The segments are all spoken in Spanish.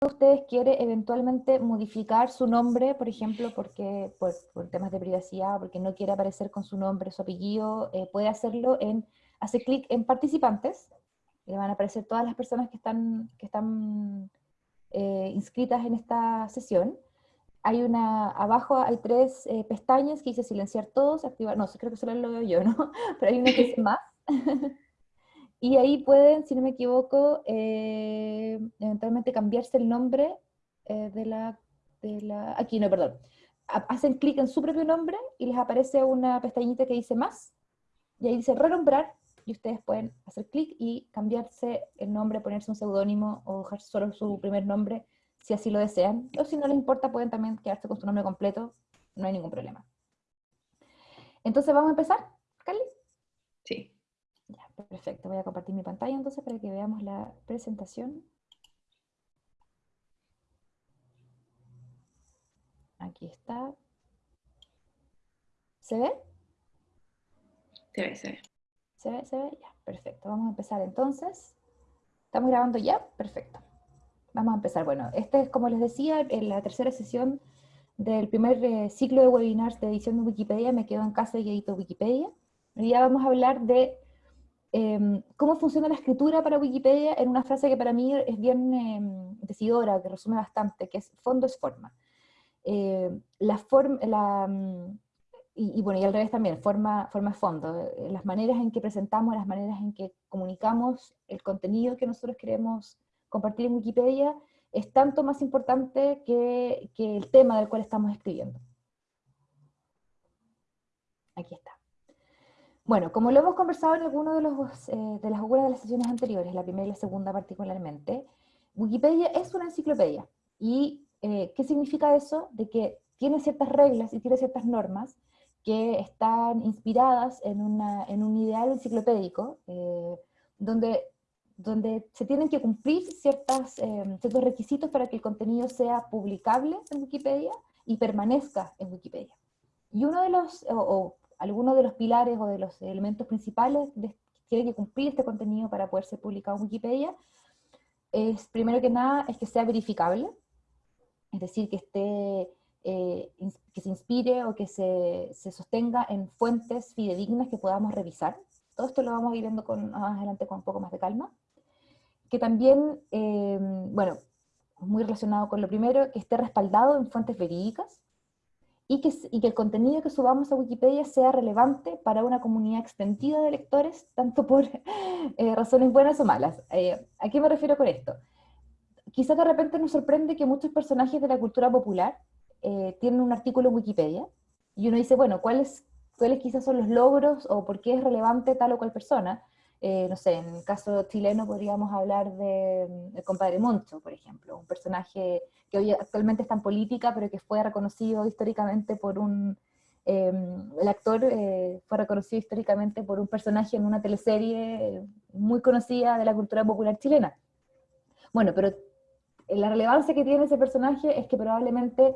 de ustedes quiere eventualmente modificar su nombre, por ejemplo, porque por, temas de privacidad, porque no quiere aparecer con su nombre, su apellido, eh, puede hacerlo en, hace clic en participantes, le van a aparecer todas las personas que están, que están eh, inscritas en esta sesión. Hay una, abajo hay tres eh, pestañas que dice silenciar todos, activar, no, creo que solo lo veo yo, ¿no? Pero hay una que dice más. Y ahí pueden, si no me equivoco, eh, eventualmente cambiarse el nombre eh, de, la, de la... Aquí, no, perdón. Hacen clic en su propio nombre y les aparece una pestañita que dice más, y ahí dice renombrar, y ustedes pueden hacer clic y cambiarse el nombre, ponerse un seudónimo o dejar solo su primer nombre, si así lo desean. O si no les importa, pueden también quedarse con su nombre completo, no hay ningún problema. Entonces, ¿vamos a empezar, perfecto, voy a compartir mi pantalla entonces para que veamos la presentación. Aquí está. ¿Se ve? Se ve, se ve. ¿Se ve? ¿Se ve? Ya, perfecto. Vamos a empezar entonces. ¿Estamos grabando ya? Perfecto. Vamos a empezar. Bueno, esta es, como les decía, en la tercera sesión del primer eh, ciclo de webinars de edición de Wikipedia. Me quedo en casa y edito Wikipedia. Hoy día vamos a hablar de Em, cómo funciona la escritura para Wikipedia en una frase que para mí es bien em, decidora, que resume bastante, que es fondo es forma. La, mm, y, bueno, y al revés también, forma, forma es fondo. Eh, las maneras en que presentamos, las maneras en que comunicamos el contenido que nosotros queremos compartir en Wikipedia es tanto más importante que el tema del cual estamos escribiendo. Aquí está. Bueno, como lo hemos conversado en alguna de, eh, de las de las sesiones anteriores, la primera y la segunda particularmente, Wikipedia es una enciclopedia. ¿Y eh, qué significa eso? De que tiene ciertas reglas y tiene ciertas normas que están inspiradas en, en un ideal enciclopédico, eh, donde, donde se tienen que cumplir ciertas, ciertos requisitos para que el contenido sea publicable en Wikipedia y permanezca en Wikipedia. Y uno de los, algunos de los pilares o de los elementos principales que tiene que cumplir este contenido para poder ser publicado en Wikipedia es, primero que nada, es que sea verificable, es decir, que esté, eh, que se inspire o que se, se, sostenga en fuentes fidedignas que podamos revisar. Todo esto lo vamos a ir viendo con, más adelante con un poco más de calma. Que también, eh, bueno, muy relacionado con lo primero, que esté respaldado en fuentes verídicas, y que, y que, el contenido que subamos a Wikipedia sea relevante para una comunidad extendida de lectores, tanto por eh, razones buenas o malas. Eh, ¿A qué me refiero con esto? Quizás de repente nos sorprende que muchos personajes de la cultura popular eh, tienen un artículo en Wikipedia, y uno dice, bueno, ¿cuáles, ¿cuáles quizás son los logros o por qué es relevante tal o cual persona? Eh, no sé, en el caso chileno podríamos hablar de, el compadre Moncho, por ejemplo, un personaje que hoy actualmente está en política, pero que fue reconocido históricamente por un, em, el actor eh, fue reconocido históricamente por un personaje en una teleserie muy conocida de la cultura popular chilena. Bueno, pero la relevancia que tiene ese personaje es que probablemente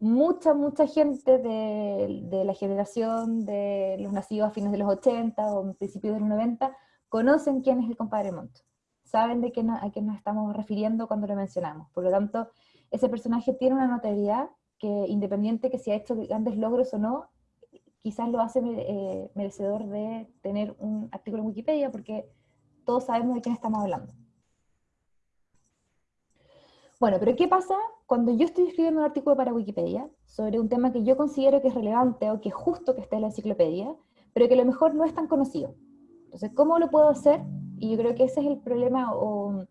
mucha, mucha gente de, la generación de los nacidos a fines de los 80 o principios de los 90 conocen quién es el compadre Montt. Saben de qué a quién nos estamos refiriendo cuando lo mencionamos. Por lo tanto, ese personaje tiene una notoriedad que independiente que si ha hecho grandes logros o no, quizás lo hace eh, merecedor de tener un artículo en Wikipedia porque todos sabemos de quién estamos hablando. Bueno, pero ¿qué pasa cuando yo estoy escribiendo un artículo para Wikipedia sobre un tema que yo considero que es relevante o que es justo que esté en la enciclopedia, pero que a lo mejor no es tan conocido? Entonces, ¿cómo lo puedo hacer? Y yo creo que ese es el problema o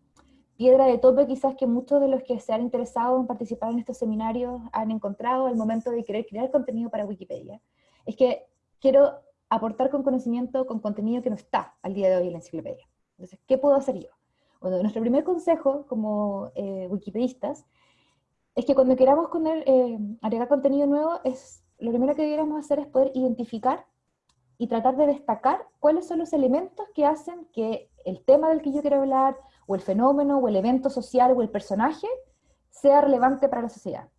piedra de tope quizás que muchos de los que se han interesado en participar en estos seminarios han encontrado al momento de querer crear contenido para Wikipedia. Es que quiero aportar con conocimiento, con contenido que no está al día de hoy en la enciclopedia. Entonces, ¿qué puedo hacer yo? Bueno, nuestro primer consejo como eh, wikipedistas es que cuando queramos poner, eh, agregar contenido nuevo, es, lo primero que deberíamos hacer es poder identificar y tratar de destacar cuáles son los elementos que hacen que el tema del que yo quiero hablar, o el fenómeno, o el evento social, o el personaje, sea relevante para la sociedad.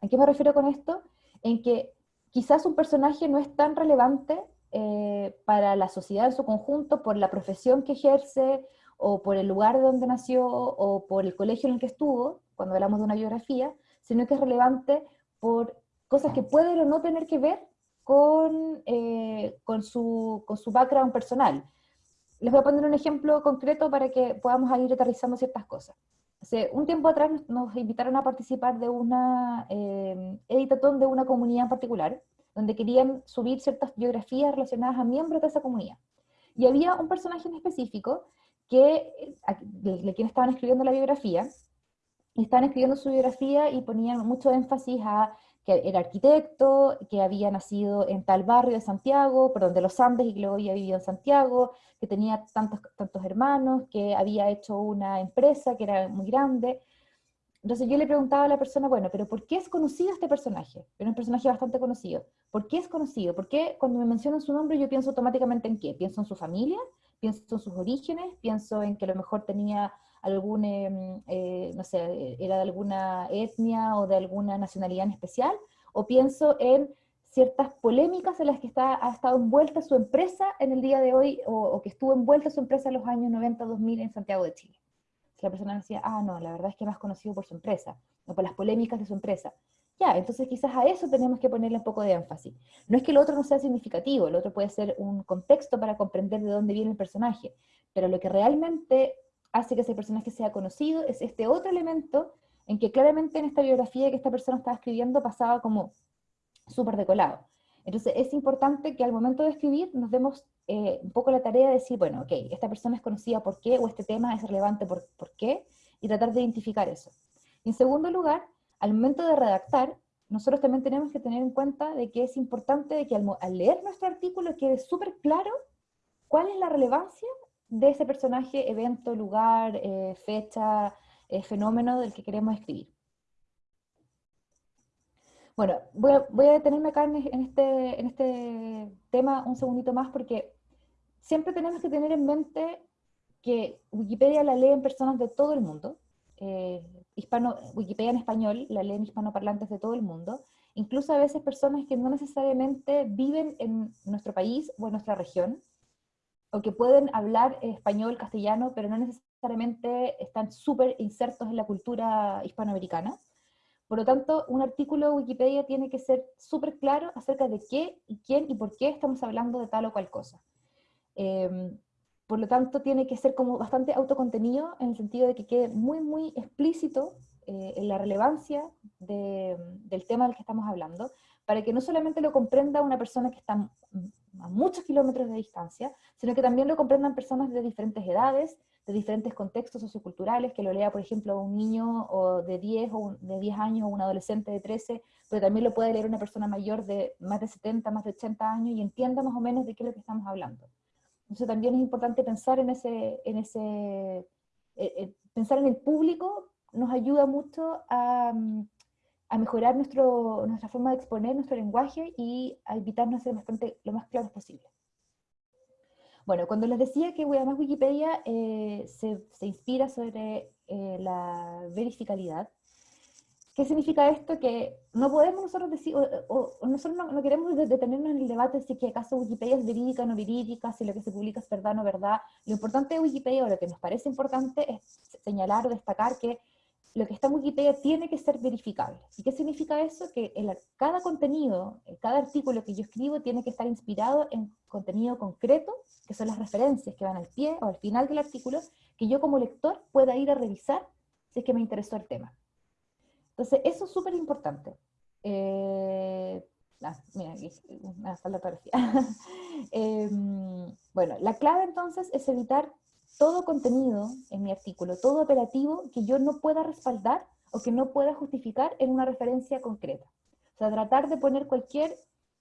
¿A qué me refiero con esto? En que quizás un personaje no es tan relevante eh, para la sociedad en su conjunto por la profesión que ejerce, o por el lugar donde nació, o por el colegio en el que estuvo, cuando hablamos de una biografía, sino que es relevante por cosas que pueden o no tener que ver con, eh, con, su, con su background personal. Les voy a poner un ejemplo concreto para que podamos ir aterrizando ciertas cosas. Hace un tiempo atrás nos invitaron a participar de una eh, editatón de una comunidad en particular, donde querían subir ciertas biografías relacionadas a miembros de esa comunidad. Y había un personaje en específico que, de quien estaban escribiendo la biografía, estaban escribiendo su biografía y ponían mucho énfasis a que era arquitecto, que había nacido en tal barrio de Santiago, perdón, de los Andes y que luego había vivido en Santiago, que tenía tantos, tantos hermanos, que había hecho una empresa que era muy grande. Entonces yo le preguntaba a la persona, bueno, pero ¿por qué es conocido este personaje? Era un personaje bastante conocido. ¿Por qué es conocido? ¿Por qué cuando me mencionan su nombre yo pienso automáticamente en qué? ¿Pienso en su familia? ¿Pienso en sus orígenes? ¿Pienso en que a lo mejor tenía algún, em, eh, no sé, era de alguna etnia o de alguna nacionalidad en especial, o pienso en ciertas polémicas en las que está, ha estado envuelta su empresa en el día de hoy, o, que estuvo envuelta su empresa en los años 90-2000 en Santiago de Chile. Si la persona decía, ah, no, la verdad es que más conocido por su empresa, o por las polémicas de su empresa. Ya, entonces quizás a eso tenemos que ponerle un poco de énfasis. No es que el otro no sea significativo, el otro puede ser un contexto para comprender de dónde viene el personaje, pero lo que realmente hace que ese personaje sea conocido, es este otro elemento en que claramente en esta biografía que esta persona estaba escribiendo pasaba como súper decolado. Entonces es importante que al momento de escribir nos demos eh, un poco la tarea de decir, bueno, ok, esta persona es conocida por qué, o este tema es relevante por, por qué, y tratar de identificar eso. En segundo lugar, al momento de redactar, nosotros también tenemos que tener en cuenta de que es importante de que al, al leer nuestro artículo quede súper claro cuál es la relevancia de ese personaje, evento, lugar, eh, fecha, eh, fenómeno del que queremos escribir. Bueno, voy a, detenerme acá en este, en este tema un segundito más porque siempre tenemos que tener en mente que Wikipedia la leen personas de todo el mundo, eh, hispano, Wikipedia en español la leen hispanoparlantes de todo el mundo, incluso a veces personas que no necesariamente viven en nuestro país o en nuestra región, o que pueden hablar español, castellano, pero no necesariamente están súper insertos en la cultura hispanoamericana. Por lo tanto, un artículo de Wikipedia tiene que ser súper claro acerca de qué y quién y por qué estamos hablando de tal o cual cosa. Em, por lo tanto, tiene que ser como bastante autocontenido en el sentido de que quede muy, muy explícito eh, en la relevancia del tema del que estamos hablando, para que no solamente lo comprenda una persona que está a muchos kilómetros de distancia, sino que también lo comprendan personas de diferentes edades, de diferentes contextos socioculturales, que lo lea, por ejemplo, un niño de 10 o de 10 años o un adolescente de 13, pero también lo puede leer una persona mayor de más de 70, más de 80 años y entienda más o menos de qué es lo que estamos hablando. Entonces también es importante pensar en ese, en ese eh, eh, pensar en el público nos ayuda mucho a, mm, a mejorar nuestro, nuestra forma de exponer nuestro lenguaje y a evitarnos ser bastante lo más claros posible. Bueno, cuando les decía que además Wikipedia eh, se, inspira sobre la verificabilidad, ¿qué significa esto? Que no podemos nosotros decir, o, nosotros no, queremos detenernos en el debate si que acaso Wikipedia es verídica o no verídica, si lo que se publica es verdad o no verdad. Lo importante de Wikipedia, o lo que nos parece importante, es señalar o destacar que lo que está en Wikipedia tiene que ser verificable. ¿Y qué significa eso? Que cada contenido, cada artículo que yo escribo tiene que estar inspirado en contenido concreto, que son las referencias que van al pie o al final del artículo, que yo como lector pueda ir a revisar si es que me interesó el tema. Entonces, eso es súper importante. Eh, ah, mira, aquí una fotografía. Em, bueno, la clave entonces es evitar todo contenido en mi artículo, todo operativo que yo no pueda respaldar o que no pueda justificar en una referencia concreta. O sea, tratar de poner cualquier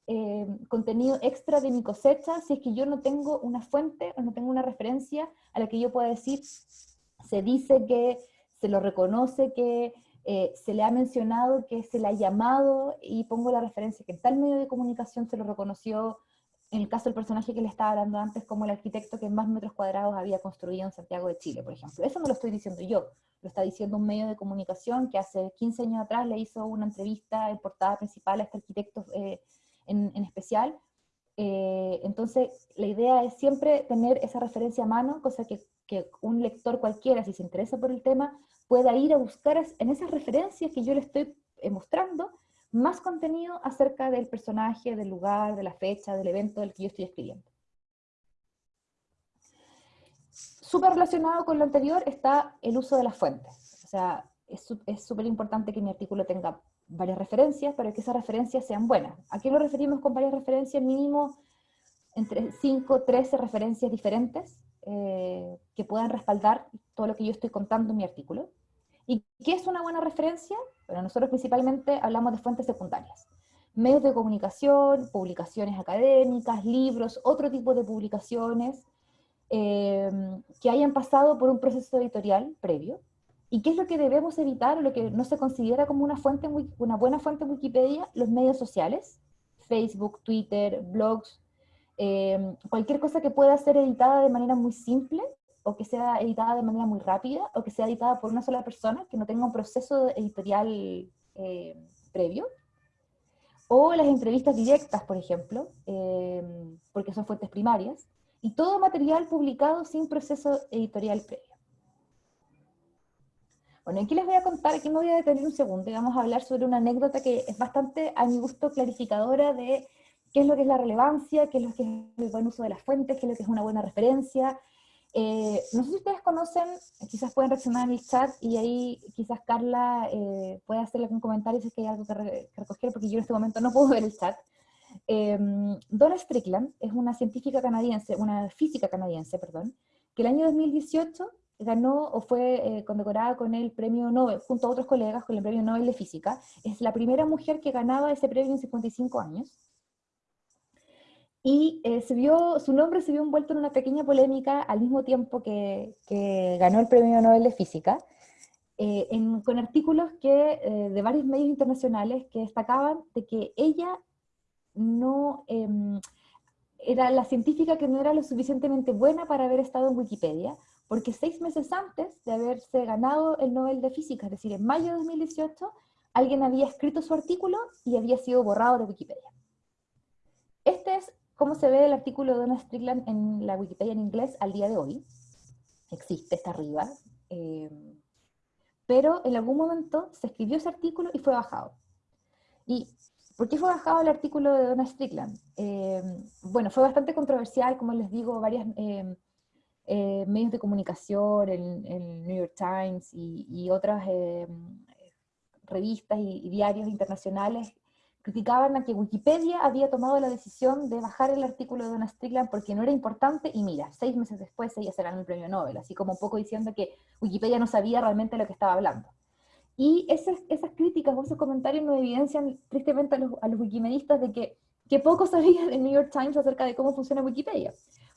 eh, contenido extra de mi cosecha si es que yo no tengo una fuente o no tengo una referencia a la que yo pueda decir, se dice que, se lo reconoce que, eh, se le ha mencionado que se le ha llamado y pongo la referencia que en tal medio de comunicación se lo reconoció en el caso del personaje que le estaba hablando antes, como el arquitecto que más metros cuadrados había construido en Santiago de Chile, por ejemplo. Eso no lo estoy diciendo yo, lo está diciendo un medio de comunicación que hace 15 años atrás le hizo una entrevista en portada principal a este arquitecto eh, en, especial, Eh, entonces, la idea es siempre tener esa referencia a mano, cosa que, que, un lector cualquiera, si se interesa por el tema, pueda ir a buscar en esas referencias que yo le estoy eh, mostrando, más contenido acerca del personaje, del lugar, de la fecha, del evento del que yo estoy escribiendo. Súper relacionado con lo anterior está el uso de las fuentes. O sea, es súper importante que mi artículo tenga varias referencias, pero que esas referencias sean buenas. ¿A qué nos referimos con varias referencias? Mínimo entre 5, 13 referencias diferentes eh, que puedan respaldar todo lo que yo estoy contando en mi artículo. ¿Y qué es una buena referencia? Bueno, nosotros principalmente hablamos de fuentes secundarias. Medios de comunicación, publicaciones académicas, libros, otro tipo de publicaciones eh, que hayan pasado por un proceso editorial previo, ¿Y qué es lo que debemos evitar lo que no se considera como una, fuente, una buena fuente en Wikipedia? Los medios sociales, Facebook, Twitter, blogs, eh, cualquier cosa que pueda ser editada de manera muy simple o que sea editada de manera muy rápida o que sea editada por una sola persona, que no tenga un proceso editorial eh, previo. O las entrevistas directas, por ejemplo, eh, porque son fuentes primarias. Y todo material publicado sin proceso editorial previo. Bueno, aquí les voy a contar, aquí me voy a detener un segundo y vamos a hablar sobre una anécdota que es bastante, a mi gusto, clarificadora de qué es lo que es la relevancia, qué es lo que es el buen uso de las fuentes, qué es lo que es una buena referencia. Eh, no sé si ustedes conocen, quizás pueden reaccionar en el chat y ahí quizás Carla eh, puede hacerle algún comentario si es que hay algo que, recoger, porque yo en este momento no puedo ver el chat. Eh, Donna Strickland es una científica canadiense, una física canadiense, perdón, que el año 2018 ganó o fue eh, condecorada con el premio Nobel, junto a otros colegas, con el premio Nobel de Física. Es la primera mujer que ganaba ese premio en 55 años. Y eh, se vio, su nombre se vio envuelto en una pequeña polémica al mismo tiempo que, que ganó el premio Nobel de Física, eh, con artículos que, de varios medios internacionales que destacaban de que ella no em, era la científica que no era lo suficientemente buena para haber estado en Wikipedia, porque seis meses antes de haberse ganado el Nobel de Física, es decir, en mayo de 2018, alguien había escrito su artículo y había sido borrado de Wikipedia. Este es cómo se ve el artículo de Donna Strickland en la Wikipedia en inglés al día de hoy. Existe, está arriba. Eh, pero en algún momento se escribió ese artículo y fue bajado. ¿Y por qué fue bajado el artículo de Donna Strickland? Eh, bueno, fue bastante controversial, como les digo, varias... Eh, eh, medios de comunicación, el, New York Times y, otras eh, revistas y, diarios internacionales criticaban a que Wikipedia había tomado la decisión de bajar el artículo de Donna Strickland porque no era importante, y mira, seis meses después ella se ganó el premio Nobel, así como un poco diciendo que Wikipedia no sabía realmente lo que estaba hablando. Y esas, esas críticas o esos comentarios nos evidencian tristemente a los, a los wikimedistas de que, que poco sabía el New York Times acerca de cómo funciona Wikipedia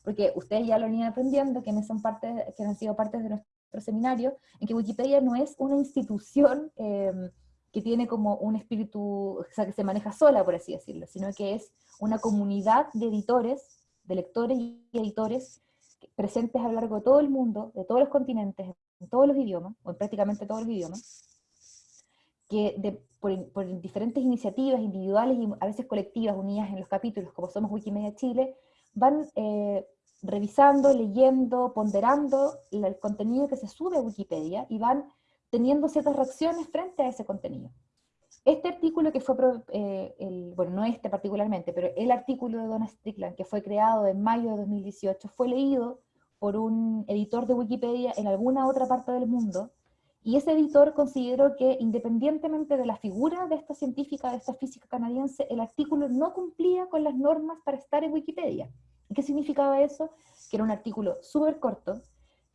porque ustedes ya lo han aprendiendo, que son parte, que han sido parte de nuestro seminario, en que Wikipedia no es una institución em, que tiene como un espíritu, o sea, que se maneja sola, por así decirlo, sino que es una comunidad de editores, de lectores y editores presentes a lo largo de todo el mundo, de todos los continentes, en todos los idiomas, o en prácticamente todos los idiomas, que por, diferentes iniciativas individuales y a veces colectivas unidas en los capítulos, como somos Wikimedia Chile, van eh, revisando, leyendo, ponderando el contenido que se sube a Wikipedia y van teniendo ciertas reacciones frente a ese contenido. Este artículo que fue, eh, el, bueno, no este particularmente, pero el artículo de Donna Strickland, que fue creado en mayo de 2018, fue leído por un editor de Wikipedia en alguna otra parte del mundo, y ese editor consideró que independientemente de la figura de esta científica, de esta física canadiense, el artículo no cumplía con las normas para estar en Wikipedia. ¿Qué significaba eso? Que era un artículo súper corto,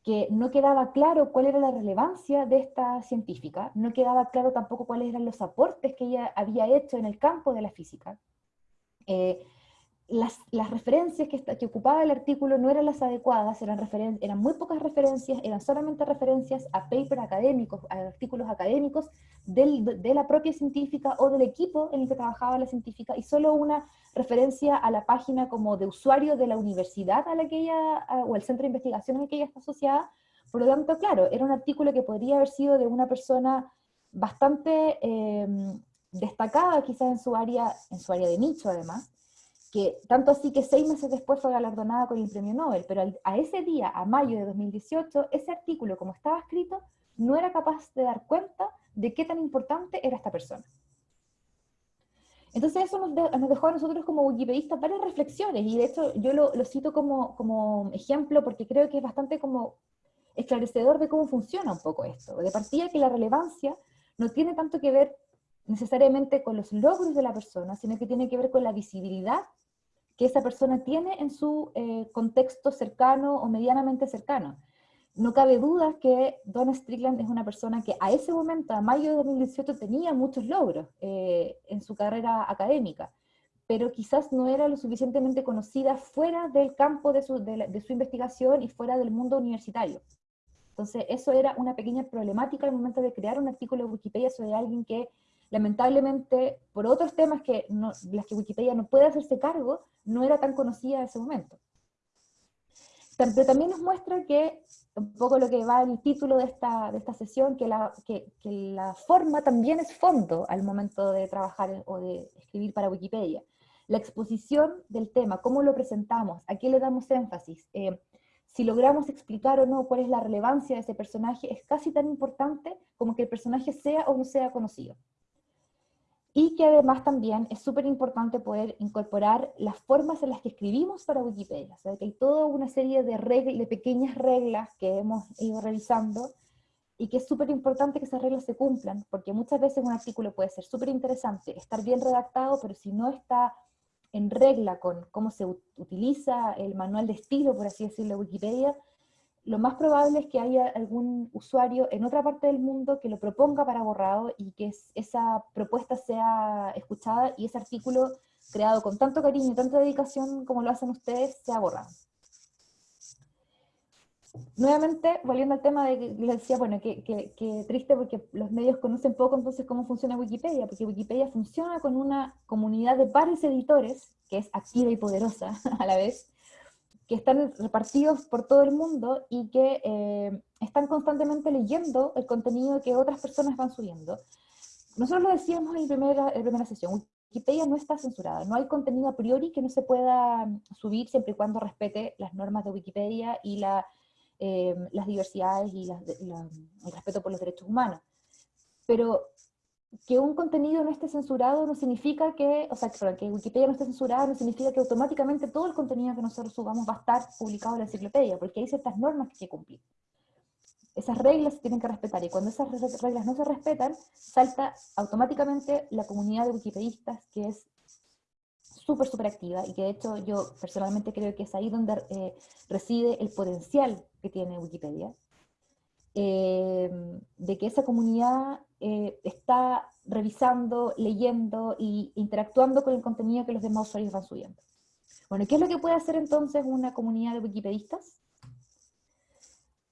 que no quedaba claro cuál era la relevancia de esta científica, no quedaba claro tampoco cuáles eran los aportes que ella había hecho en el campo de la física. Eh, las, referencias que, ocupaba el artículo no eran las adecuadas, eran, eran muy pocas referencias, eran solamente referencias a papers académicos, a artículos académicos de la propia científica o del equipo en el que trabajaba la científica, y solo una referencia a la página como de usuario de la universidad a la que ella, o el centro de investigación en el que ella está asociada. Por lo tanto, claro, era un artículo que podría haber sido de una persona bastante em, destacada quizás en su área, en su área de nicho además, que tanto así que seis meses después fue galardonada con el premio Nobel, pero a ese día, a mayo de 2018, ese artículo, como estaba escrito, no era capaz de dar cuenta de qué tan importante era esta persona. Entonces eso nos, dejó a nosotros como wikipedistas varias reflexiones, y de hecho yo lo, cito como, como, ejemplo porque creo que es bastante como esclarecedor de cómo funciona un poco esto. De partida que la relevancia no tiene tanto que ver necesariamente con los logros de la persona, sino que tiene que ver con la visibilidad que esa persona tiene en su eh, contexto cercano o medianamente cercano. No cabe duda que Donna Strickland es una persona que a ese momento, a mayo de 2018, tenía muchos logros eh, en su carrera académica, pero quizás no era lo suficientemente conocida fuera del campo de su, de su investigación y fuera del mundo universitario. Entonces, eso era una pequeña problemática al momento de crear un artículo de Wikipedia sobre alguien que lamentablemente, por otros temas que las que Wikipedia no puede hacerse cargo, no era tan conocida en ese momento. Pero también nos muestra que, un poco lo que va en el título de esta, de esta sesión, que la, que la forma también es fondo al momento de trabajar o de escribir para Wikipedia. La exposición del tema, cómo lo presentamos, a qué le damos énfasis, eh, si logramos explicar o no cuál es la relevancia de ese personaje, es casi tan importante como que el personaje sea o no sea conocido y que además también es súper importante poder incorporar las formas en las que escribimos para Wikipedia. O sea, que hay toda una serie de, reglas, de pequeñas reglas que hemos ido revisando y que es súper importante que esas reglas se cumplan, porque muchas veces un artículo puede ser súper interesante, estar bien redactado, pero si no está en regla con cómo se utiliza el manual de estilo, por así decirlo, de Wikipedia, lo más probable es que haya algún usuario en otra parte del mundo que lo proponga para borrado y que esa propuesta sea escuchada y ese artículo creado con tanto cariño y tanta dedicación como lo hacen ustedes, sea borrado. Nuevamente, volviendo al tema de que les decía, bueno, que, triste porque los medios conocen poco entonces cómo funciona Wikipedia, porque Wikipedia funciona con una comunidad de pares editores, que es activa y poderosa a la vez, que están repartidos por todo el mundo y que eh, están constantemente leyendo el contenido que otras personas van subiendo. Nosotros lo decíamos en primera, en primera sesión, Wikipedia no está censurada, no hay contenido a priori que no se pueda subir siempre y cuando respete las normas de Wikipedia y la, eh, las diversidades y el respeto por los derechos humanos. Pero que un contenido no esté censurado no significa que, o sea, que Wikipedia no esté censurada no significa que automáticamente todo el contenido que nosotros subamos va a estar publicado en la enciclopedia, porque hay ciertas normas que hay que cumplir. Esas reglas se tienen que respetar, y cuando esas reglas no se respetan, salta automáticamente la comunidad de wikipedistas, que es súper, súper activa, y que de hecho yo personalmente creo que es ahí donde eh, reside el potencial que tiene Wikipedia, eh, de que esa comunidad eh, está revisando, leyendo e interactuando con el contenido que los demás usuarios van subiendo. Bueno, ¿qué es lo que puede hacer entonces una comunidad de wikipedistas?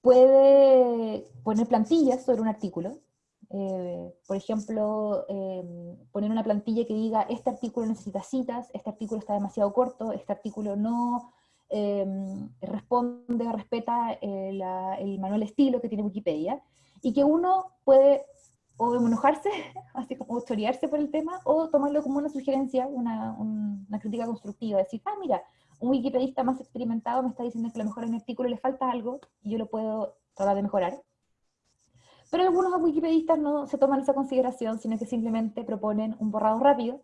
Puede poner plantillas sobre un artículo, eh, por ejemplo, poner una plantilla que diga, este artículo necesita citas, este artículo está demasiado corto, este artículo no responde o respeta eh, el manual estilo que tiene Wikipedia, y que uno puede o enojarse, así como chorearse por el tema, o tomarlo como una sugerencia, una, una, crítica constructiva, decir, ah, mira, un wikipedista más experimentado me está diciendo que a lo mejor en mi artículo le falta algo, y yo lo puedo tratar de mejorar. Pero algunos wikipedistas no se toman esa consideración, sino que simplemente proponen un borrado rápido,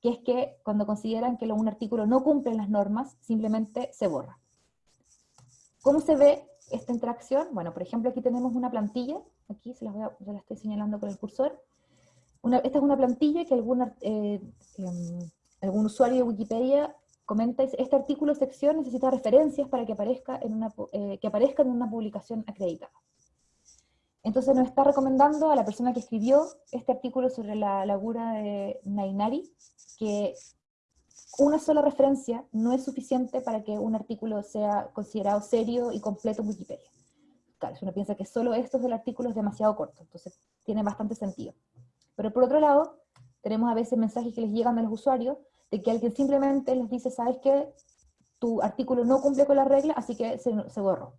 que es que cuando consideran que un artículo no cumple las normas, simplemente se borra. ¿Cómo se ve esta interacción? Bueno, por ejemplo, aquí tenemos una plantilla, aquí se, las voy a, la estoy señalando con el cursor. esta es una plantilla que eh, em, algún usuario de Wikipedia comenta, este artículo sección necesita referencias para que aparezca en una, eh, que aparezca en una publicación acreditada. Entonces nos está recomendando a la persona que escribió este artículo sobre la laguna de Nainari, que una sola referencia no es suficiente para que un artículo sea considerado serio y completo en Wikipedia. Uno piensa que solo esto del artículo es demasiado corto, entonces tiene bastante sentido. Pero por otro lado, tenemos a veces mensajes que les llegan a los usuarios de que alguien simplemente les dice, ¿sabes qué? Tu artículo no cumple con la regla, así que se, se borró.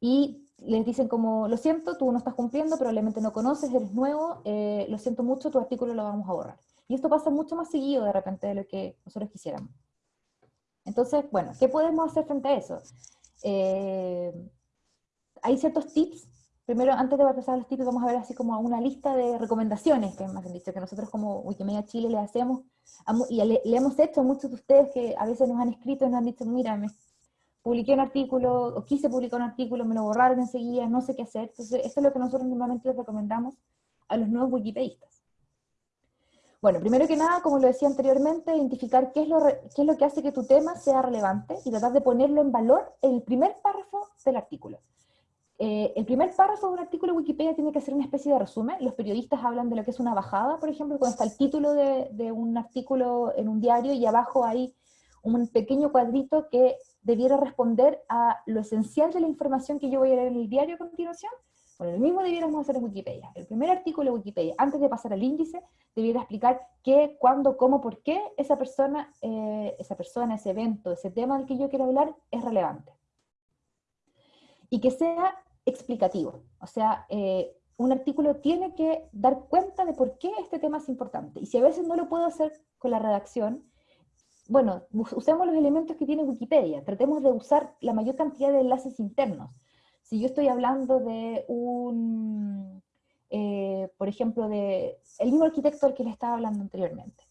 Y les dicen como, lo siento, tú no estás cumpliendo, probablemente no conoces, eres nuevo, eh, lo siento mucho, tu artículo lo vamos a borrar. Y esto pasa mucho más seguido de repente de lo que nosotros quisiéramos. Entonces, bueno, ¿qué podemos hacer frente a eso? Eh, hay ciertos tips. Primero, antes de pasar a los tips, vamos a ver así como una lista de recomendaciones que más han dicho, que nosotros como Wikimedia Chile le hacemos, y le, hemos hecho a muchos de ustedes que a veces nos han escrito y nos han dicho, mira, me publiqué un artículo, o quise publicar un artículo, me lo borraron enseguida, no sé qué hacer. Entonces, esto es lo que nosotros normalmente les recomendamos a los nuevos wikipedistas. Bueno, primero que nada, como lo decía anteriormente, identificar qué es, lo qué es lo que hace que tu tema sea relevante y tratar de ponerlo en valor el primer párrafo del artículo. Eh, el primer párrafo de un artículo de Wikipedia tiene que ser una especie de resumen. Los periodistas hablan de lo que es una bajada, por ejemplo, cuando está el título de, de un artículo en un diario y abajo hay un pequeño cuadrito que debiera responder a lo esencial de la información que yo voy a leer en el diario a continuación. Bueno, lo mismo debiéramos hacer en Wikipedia. El primer artículo de Wikipedia, antes de pasar al índice, debiera explicar qué, cuándo, cómo, por qué esa persona, eh, esa persona, ese evento, ese tema del que yo quiero hablar es relevante. Y que sea explicativo. O sea, eh, un artículo tiene que dar cuenta de por qué este tema es importante. Y si a veces no lo puedo hacer con la redacción, bueno, usemos los elementos que tiene Wikipedia, tratemos de usar la mayor cantidad de enlaces internos. Si yo estoy hablando de un, eh, por ejemplo, de el mismo arquitecto al que le estaba hablando anteriormente,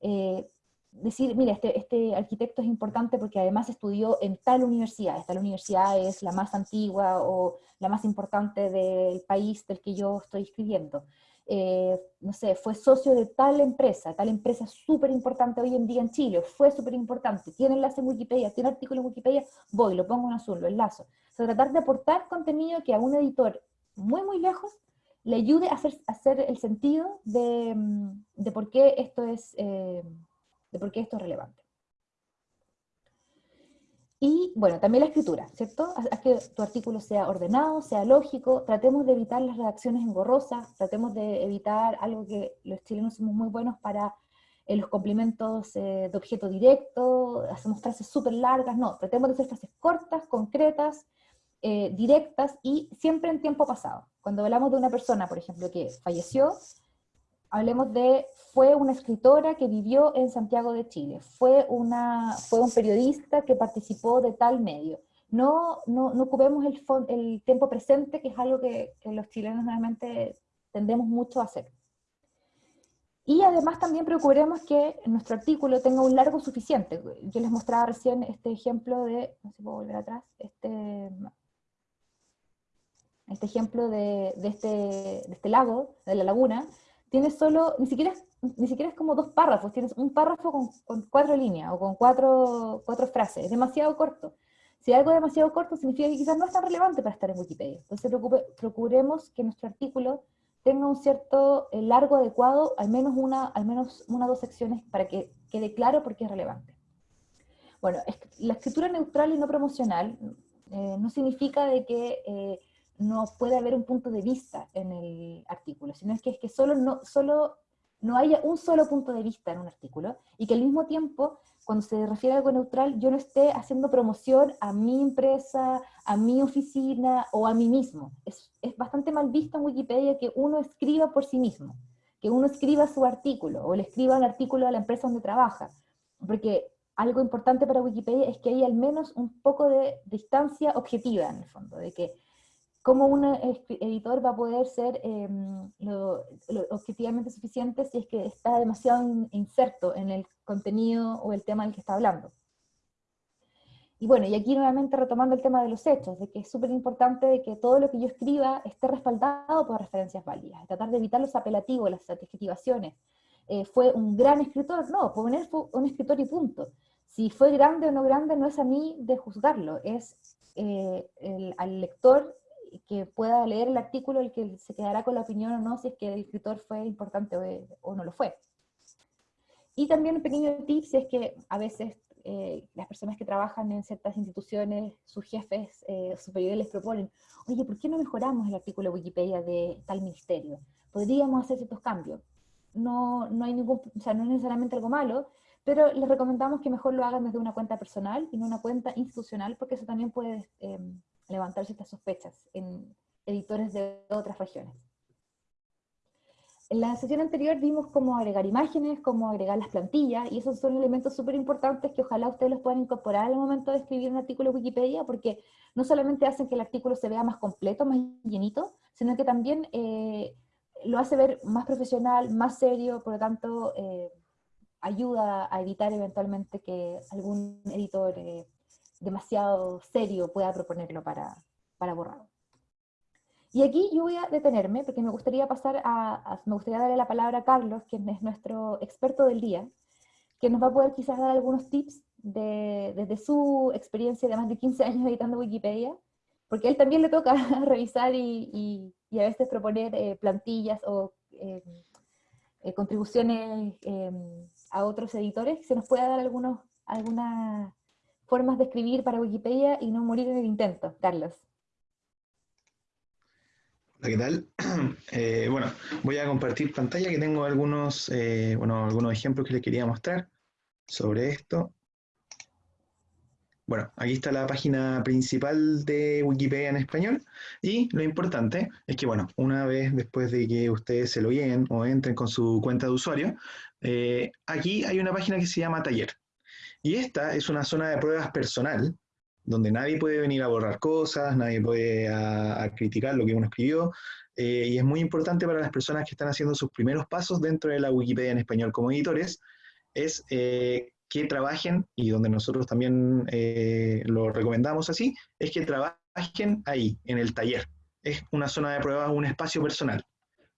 eh, decir, mira, este, este, arquitecto es importante porque además estudió en tal universidad, esta universidad es la más antigua o la más importante del país del que yo estoy escribiendo. Eh, no sé, fue socio de tal empresa, tal empresa súper importante hoy en día en Chile, fue súper importante, tiene enlace en Wikipedia, tiene artículo en Wikipedia, voy, lo pongo en azul, lo enlazo. O sea, tratar de aportar contenido que a un editor muy, muy lejos le ayude a hacer, hacer el sentido de, mm, de por qué esto es... Eh, de por qué esto es relevante. Y bueno, también la escritura, ¿cierto? Haz que tu artículo sea ordenado, sea lógico, tratemos de evitar las redacciones engorrosas, tratemos de evitar algo que los chilenos somos muy buenos para eh, los complementos eh, de objeto directo, hacemos frases súper largas, no, tratemos de hacer frases cortas, concretas, eh, directas y siempre en tiempo pasado. Cuando hablamos de una persona, por ejemplo, que falleció, hablemos de, fue una escritora que vivió en Santiago de Chile, fue, una, fue un periodista que participó de tal medio. No, no, no ocupemos el, el tiempo presente, que es algo que, los chilenos normalmente tendemos mucho a hacer. Y además también procuremos que nuestro artículo tenga un largo suficiente. Yo les mostraba recién este ejemplo de, no sé si puedo volver atrás, este, este ejemplo de, de, este, de este lago, de la laguna, tienes solo, ni siquiera, ni siquiera es como dos párrafos, tienes un párrafo con, cuatro líneas o con cuatro, cuatro frases, es demasiado corto. Si algo demasiado corto significa que quizás no es tan relevante para estar en Wikipedia. Entonces procuremos que nuestro artículo tenga un cierto eh, largo adecuado, al menos una, al menos una o dos secciones para que quede claro por qué es relevante. Bueno, la escritura neutral y no promocional eh, no significa de que eh, no puede haber un punto de vista en el artículo, sino es que, es que solo, no, solo no haya un solo punto de vista en un artículo, y que al mismo tiempo, cuando se refiere a algo neutral, yo no esté haciendo promoción a mi empresa, a mi oficina o a mí mismo. Es, es bastante mal visto en Wikipedia que uno escriba por sí mismo, que uno escriba su artículo, o le escriba el artículo a la empresa donde trabaja, porque algo importante para Wikipedia es que hay al menos un poco de distancia objetiva en el fondo, de que cómo un editor va a poder ser em, lo, objetivamente suficiente si es que está demasiado inserto en el contenido o el tema del que está hablando. Y bueno, y aquí nuevamente retomando el tema de los hechos, de que es súper importante de que todo lo que yo escriba esté respaldado por referencias válidas, tratar de evitar los apelativos, las adjetivaciones. Eh, ¿Fue un gran escritor? No, poner fue un escritor y punto. Si fue grande o no grande no es a mí de juzgarlo, es eh, al lector que pueda leer el artículo el que se quedará con la opinión o no si es que el escritor fue importante o, no lo fue. Y también un pequeño tip si es que a veces eh, las personas que trabajan en ciertas instituciones, sus jefes eh, superiores les proponen, oye, ¿por qué no mejoramos el artículo de Wikipedia de tal ministerio? Podríamos hacer ciertos cambios. No, no, hay ningún, o sea, no es necesariamente algo malo, pero les recomendamos que mejor lo hagan desde una cuenta personal y no una cuenta institucional, porque eso también puede eh, levantar ciertas sospechas en editores de otras regiones. en la sesión anterior vimos cómo agregar imágenes, cómo agregar las plantillas, y esos son elementos súper importantes que ojalá ustedes los puedan incorporar al momento de escribir un artículo de Wikipedia, porque no solamente hacen que el artículo se vea más completo, más llenito, sino que también eh, lo hace ver más profesional, más serio, por lo tanto eh, ayuda a evitar eventualmente que algún editor eh, demasiado serio pueda proponerlo para, para borrado. Y aquí yo voy a detenerme porque me gustaría pasar a, me gustaría darle la palabra a Carlos, quien es nuestro experto del día, que nos va a poder quizás dar algunos tips de, desde su experiencia de más de 15 años editando Wikipedia, porque a él también le toca revisar y, y, a veces proponer eh, plantillas o eh, eh, contribuciones a otros editores, se nos pueda dar algunos, algunas formas de escribir para Wikipedia y no morir en el intento. Carlos. Hola, ¿qué tal? Eh, bueno, voy a compartir pantalla que tengo algunos, eh, bueno, algunos ejemplos que les quería mostrar sobre esto. Bueno, aquí está la página principal de Wikipedia en español y lo importante es que, bueno, una vez después de que ustedes se lo lleguen o entren con su cuenta de usuario, eh, aquí hay una página que se llama Taller. Y esta es una zona de pruebas personal donde nadie puede venir a borrar cosas, nadie puede a, criticar lo que uno escribió, eh, y es muy importante para las personas que están haciendo sus primeros pasos dentro de la Wikipedia en español como editores, es eh, que trabajen, y donde nosotros también eh, lo recomendamos así, es que trabajen ahí, en el taller. Es una zona de prueba, un espacio personal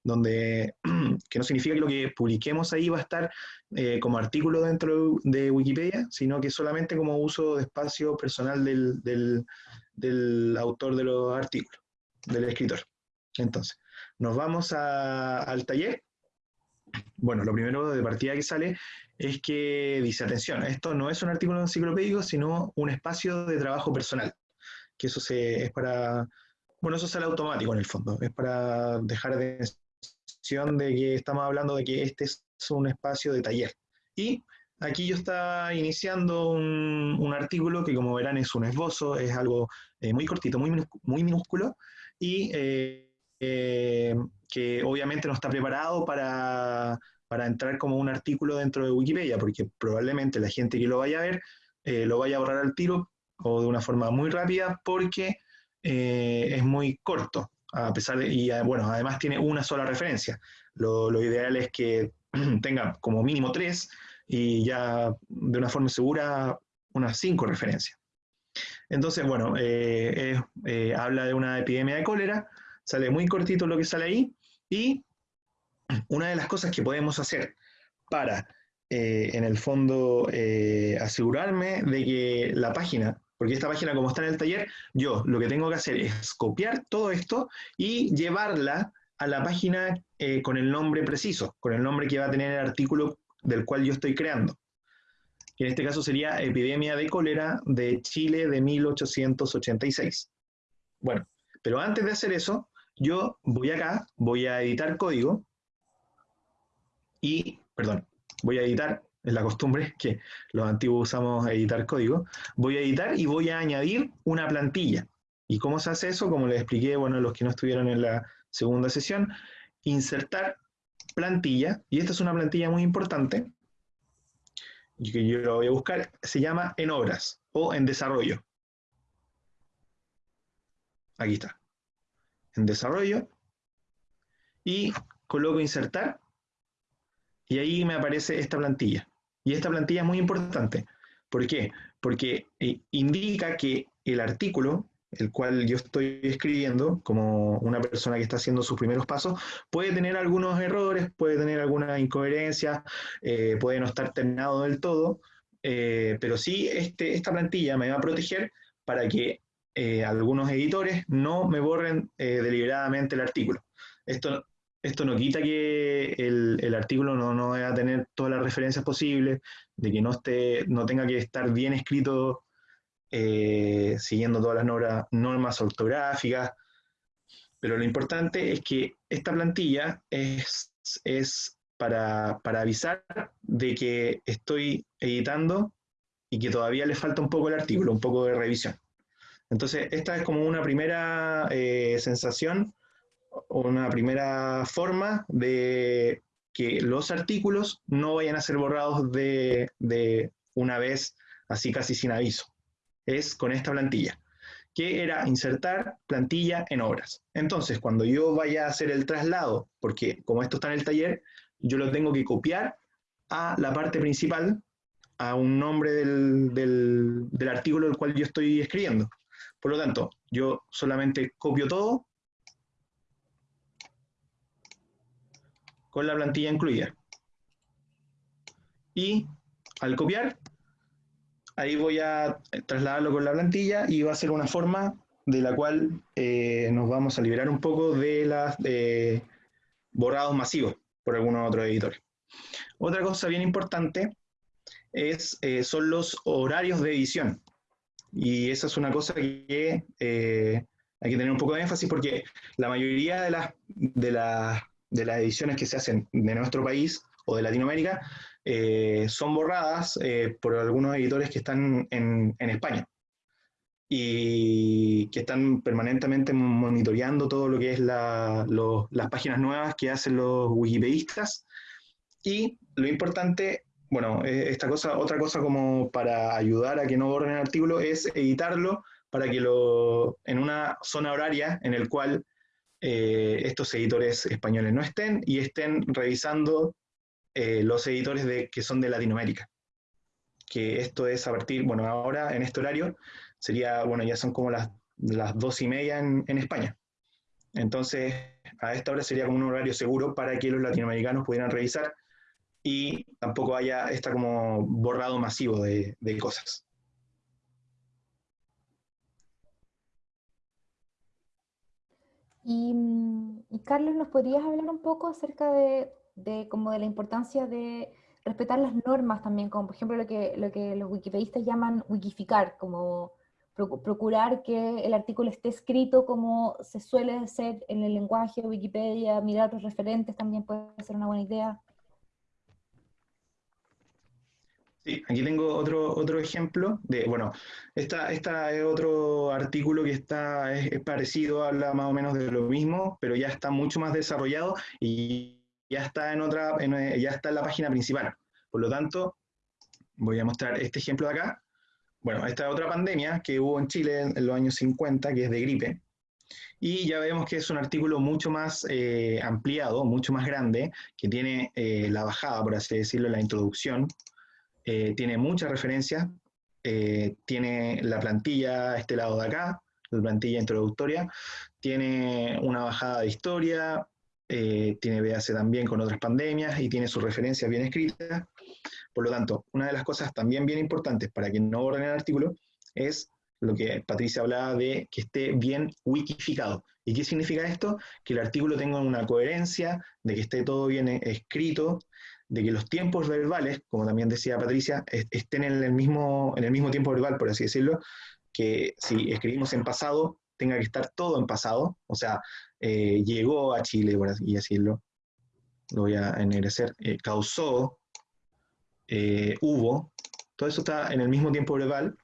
donde, que no significa que lo que publiquemos ahí va a estar eh, como artículo dentro de Wikipedia, sino que solamente como uso de espacio personal del, del, autor de los artículos, del escritor. Entonces, nos vamos al taller. Bueno, lo primero de partida que sale es que dice, atención, esto no es un artículo enciclopédico, sino un espacio de trabajo personal, que eso se, es para, bueno, eso sale automático en el fondo, es para dejar de de que estamos hablando de que este es un espacio de taller. Y aquí yo estaba iniciando un, artículo que como verán es un esbozo, es algo eh, muy cortito, muy, muy minúsculo, y eh, eh, que obviamente no está preparado para, para, entrar como un artículo dentro de Wikipedia, porque probablemente la gente que lo vaya a ver lo vaya a borrar al tiro o de una forma muy rápida porque es muy corto a pesar de, y ah, bueno, además tiene una sola referencia. Lo, ideal es que tenga como mínimo tres y ya de una forma segura unas cinco referencias. Entonces, bueno, eh, eh, habla de una epidemia de cólera, sale muy cortito lo que sale ahí, y una de las cosas que podemos hacer para, eh, en el fondo, asegurarme de que la página porque esta página como está en el taller, yo lo que tengo que hacer es copiar todo esto y llevarla a la página eh, con el nombre preciso, con el nombre que va a tener el artículo del cual yo estoy creando. en este caso sería Epidemia de cólera de Chile de 1886. Bueno, pero antes de hacer eso, yo voy acá, voy a editar código y, perdón, voy a editar es la costumbre que los antiguos usamos editar código, voy a editar y voy a añadir una plantilla. ¿Y cómo se hace eso? Como les expliqué, bueno, los que no estuvieron en la segunda sesión, insertar plantilla, y esta es una plantilla muy importante, y que yo lo voy a buscar, se llama en obras o en desarrollo. Aquí está. En desarrollo. Y coloco insertar, y ahí me aparece esta plantilla. Y esta plantilla es muy importante. ¿Por qué? Porque eh, indica que el artículo, el cual yo estoy escribiendo, como una persona que está haciendo sus primeros pasos, puede tener algunos errores, puede tener alguna incoherencia, eh, puede no estar terminado del todo, eh, pero sí este, esta plantilla me va a proteger para que algunos editores no me borren deliberadamente el artículo. Esto esto no quita que el, artículo no, no a tener todas las referencias posibles, de que no, esté, no tenga que estar bien escrito eh, siguiendo todas las normas, normas ortográficas, pero lo importante es que esta plantilla es, es para, para, avisar de que estoy editando y que todavía le falta un poco el artículo, un poco de revisión. Entonces, esta es como una primera eh, sensación una primera forma de que los artículos no vayan a ser borrados de, de una vez así casi sin aviso. Es con esta plantilla, que era insertar plantilla en obras. Entonces, cuando yo vaya a hacer el traslado, porque como esto está en el taller, yo lo tengo que copiar a la parte principal, a un nombre del, del, del artículo del cual yo estoy escribiendo. Por lo tanto, yo solamente copio todo con la plantilla incluida. Y al copiar, ahí voy a trasladarlo con la plantilla y va a ser una forma de la cual eh, nos vamos a liberar un poco de eh, borrados masivos por algunos otros editores. Otra cosa bien importante es, eh, son los horarios de edición. Y esa es una cosa que eh, hay que tener un poco de énfasis porque la mayoría de, las, de las ediciones que se hacen de nuestro país o de Latinoamérica eh, son borradas eh, por algunos editores que están en, en, España y que están permanentemente monitoreando todo lo que es la, lo, las páginas nuevas que hacen los wikipedistas. Y lo importante, bueno, eh, esta cosa, otra cosa como para ayudar a que no borren el artículo es editarlo para que lo, en una zona horaria en el cual eh, estos editores españoles no estén y estén revisando eh, los editores de, que son de Latinoamérica. Que esto es a partir, bueno, ahora en este horario sería, bueno, ya son como las, las dos y media en, en España. Entonces, a esta hora sería como un horario seguro para que los latinoamericanos pudieran revisar y tampoco haya esta como borrado masivo de, de cosas. Y, y, Carlos, ¿nos podrías hablar un poco acerca de, de, como de la importancia de respetar las normas también, como por ejemplo lo que, lo que los wikipedistas llaman wikificar, como procurar que el artículo esté escrito como se suele hacer en el lenguaje de Wikipedia, mirar otros referentes también puede ser una buena idea. Sí, aquí tengo otro, otro ejemplo de, bueno, esta, esta es otro artículo que está, es, es, parecido, habla más o menos de lo mismo, pero ya está mucho más desarrollado y ya está en otra, en, ya está en la página principal. Por lo tanto, voy a mostrar este ejemplo de acá. Bueno, esta es otra pandemia que hubo en Chile en, en los años 50, que es de gripe. Y ya vemos que es un artículo mucho más eh, ampliado, mucho más grande, que tiene eh, la bajada, por así decirlo, la introducción, eh, tiene muchas referencias, eh, tiene la plantilla este lado de acá, la plantilla introductoria, tiene una bajada de historia, eh, tiene BAC también con otras pandemias y tiene sus referencias bien escritas. Por lo tanto, una de las cosas también bien importantes para que no borren el artículo es lo que Patricia hablaba de que esté bien wikificado. ¿Y qué significa esto? Que el artículo tenga una coherencia, de que esté todo bien escrito, de que los tiempos verbales, como también decía Patricia, estén en el mismo, en el mismo tiempo verbal, por así decirlo, que si escribimos en pasado, tenga que estar todo en pasado, o sea, eh, llegó a Chile, por así decirlo, lo voy a ennegrecer, eh, causó, eh, hubo, todo eso está en el mismo tiempo verbal,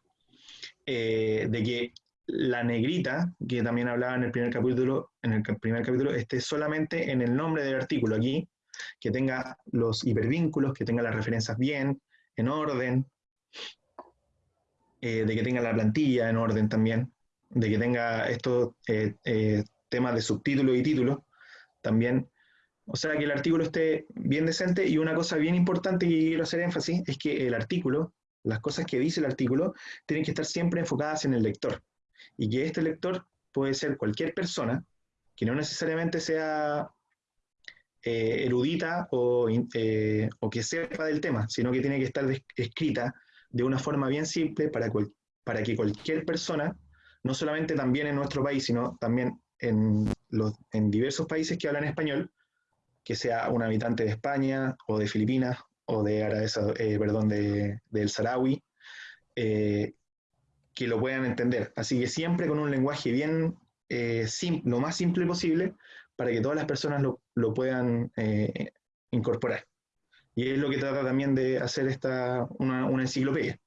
eh, de que la negrita, que también hablaba en el primer capítulo, en el primer capítulo, esté solamente en el nombre del artículo aquí, que tenga los hipervínculos, que tenga las referencias bien, en orden, eh, de que tenga la plantilla en orden también, de que tenga estos eh, eh, temas de subtítulo y título también. O sea, que el artículo esté bien decente y una cosa bien importante que quiero hacer énfasis es que el artículo, las cosas que dice el artículo, tienen que estar siempre enfocadas en el lector. Y que este lector puede ser cualquier persona, que no necesariamente sea eh, erudita o, eh, o, que sepa del tema, sino que tiene que estar escrita de una forma bien simple para, para que cualquier persona, no solamente también en nuestro país, sino también en, los, en diversos países que hablan español, que sea un habitante de España o de Filipinas o de Arabia, eh, perdón, de, del Saharaui, eh, que lo puedan entender. Así que siempre con un lenguaje bien, eh, lo más simple posible, para que todas las personas lo, puedan eh, incorporar. Y es lo que trata también de hacer esta, una, enciclopedia,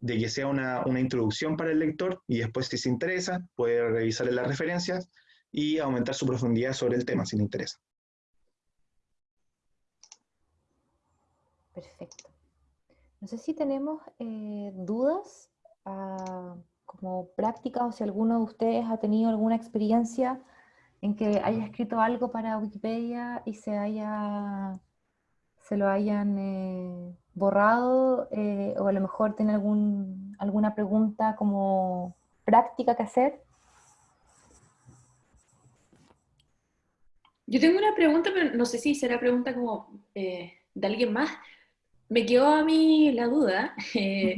de que sea una, una, introducción para el lector y después si se interesa puede revisar las referencias y aumentar su profundidad sobre el tema si le interesa. Perfecto. No sé si tenemos eh, dudas ah, como prácticas o si alguno de ustedes ha tenido alguna experiencia en que haya escrito algo para Wikipedia y se haya se lo hayan eh, borrado eh, o a lo mejor tiene algún, alguna pregunta como práctica que hacer. Yo tengo una pregunta, pero no sé si será pregunta como de alguien más me quedó a mí la duda. Eh,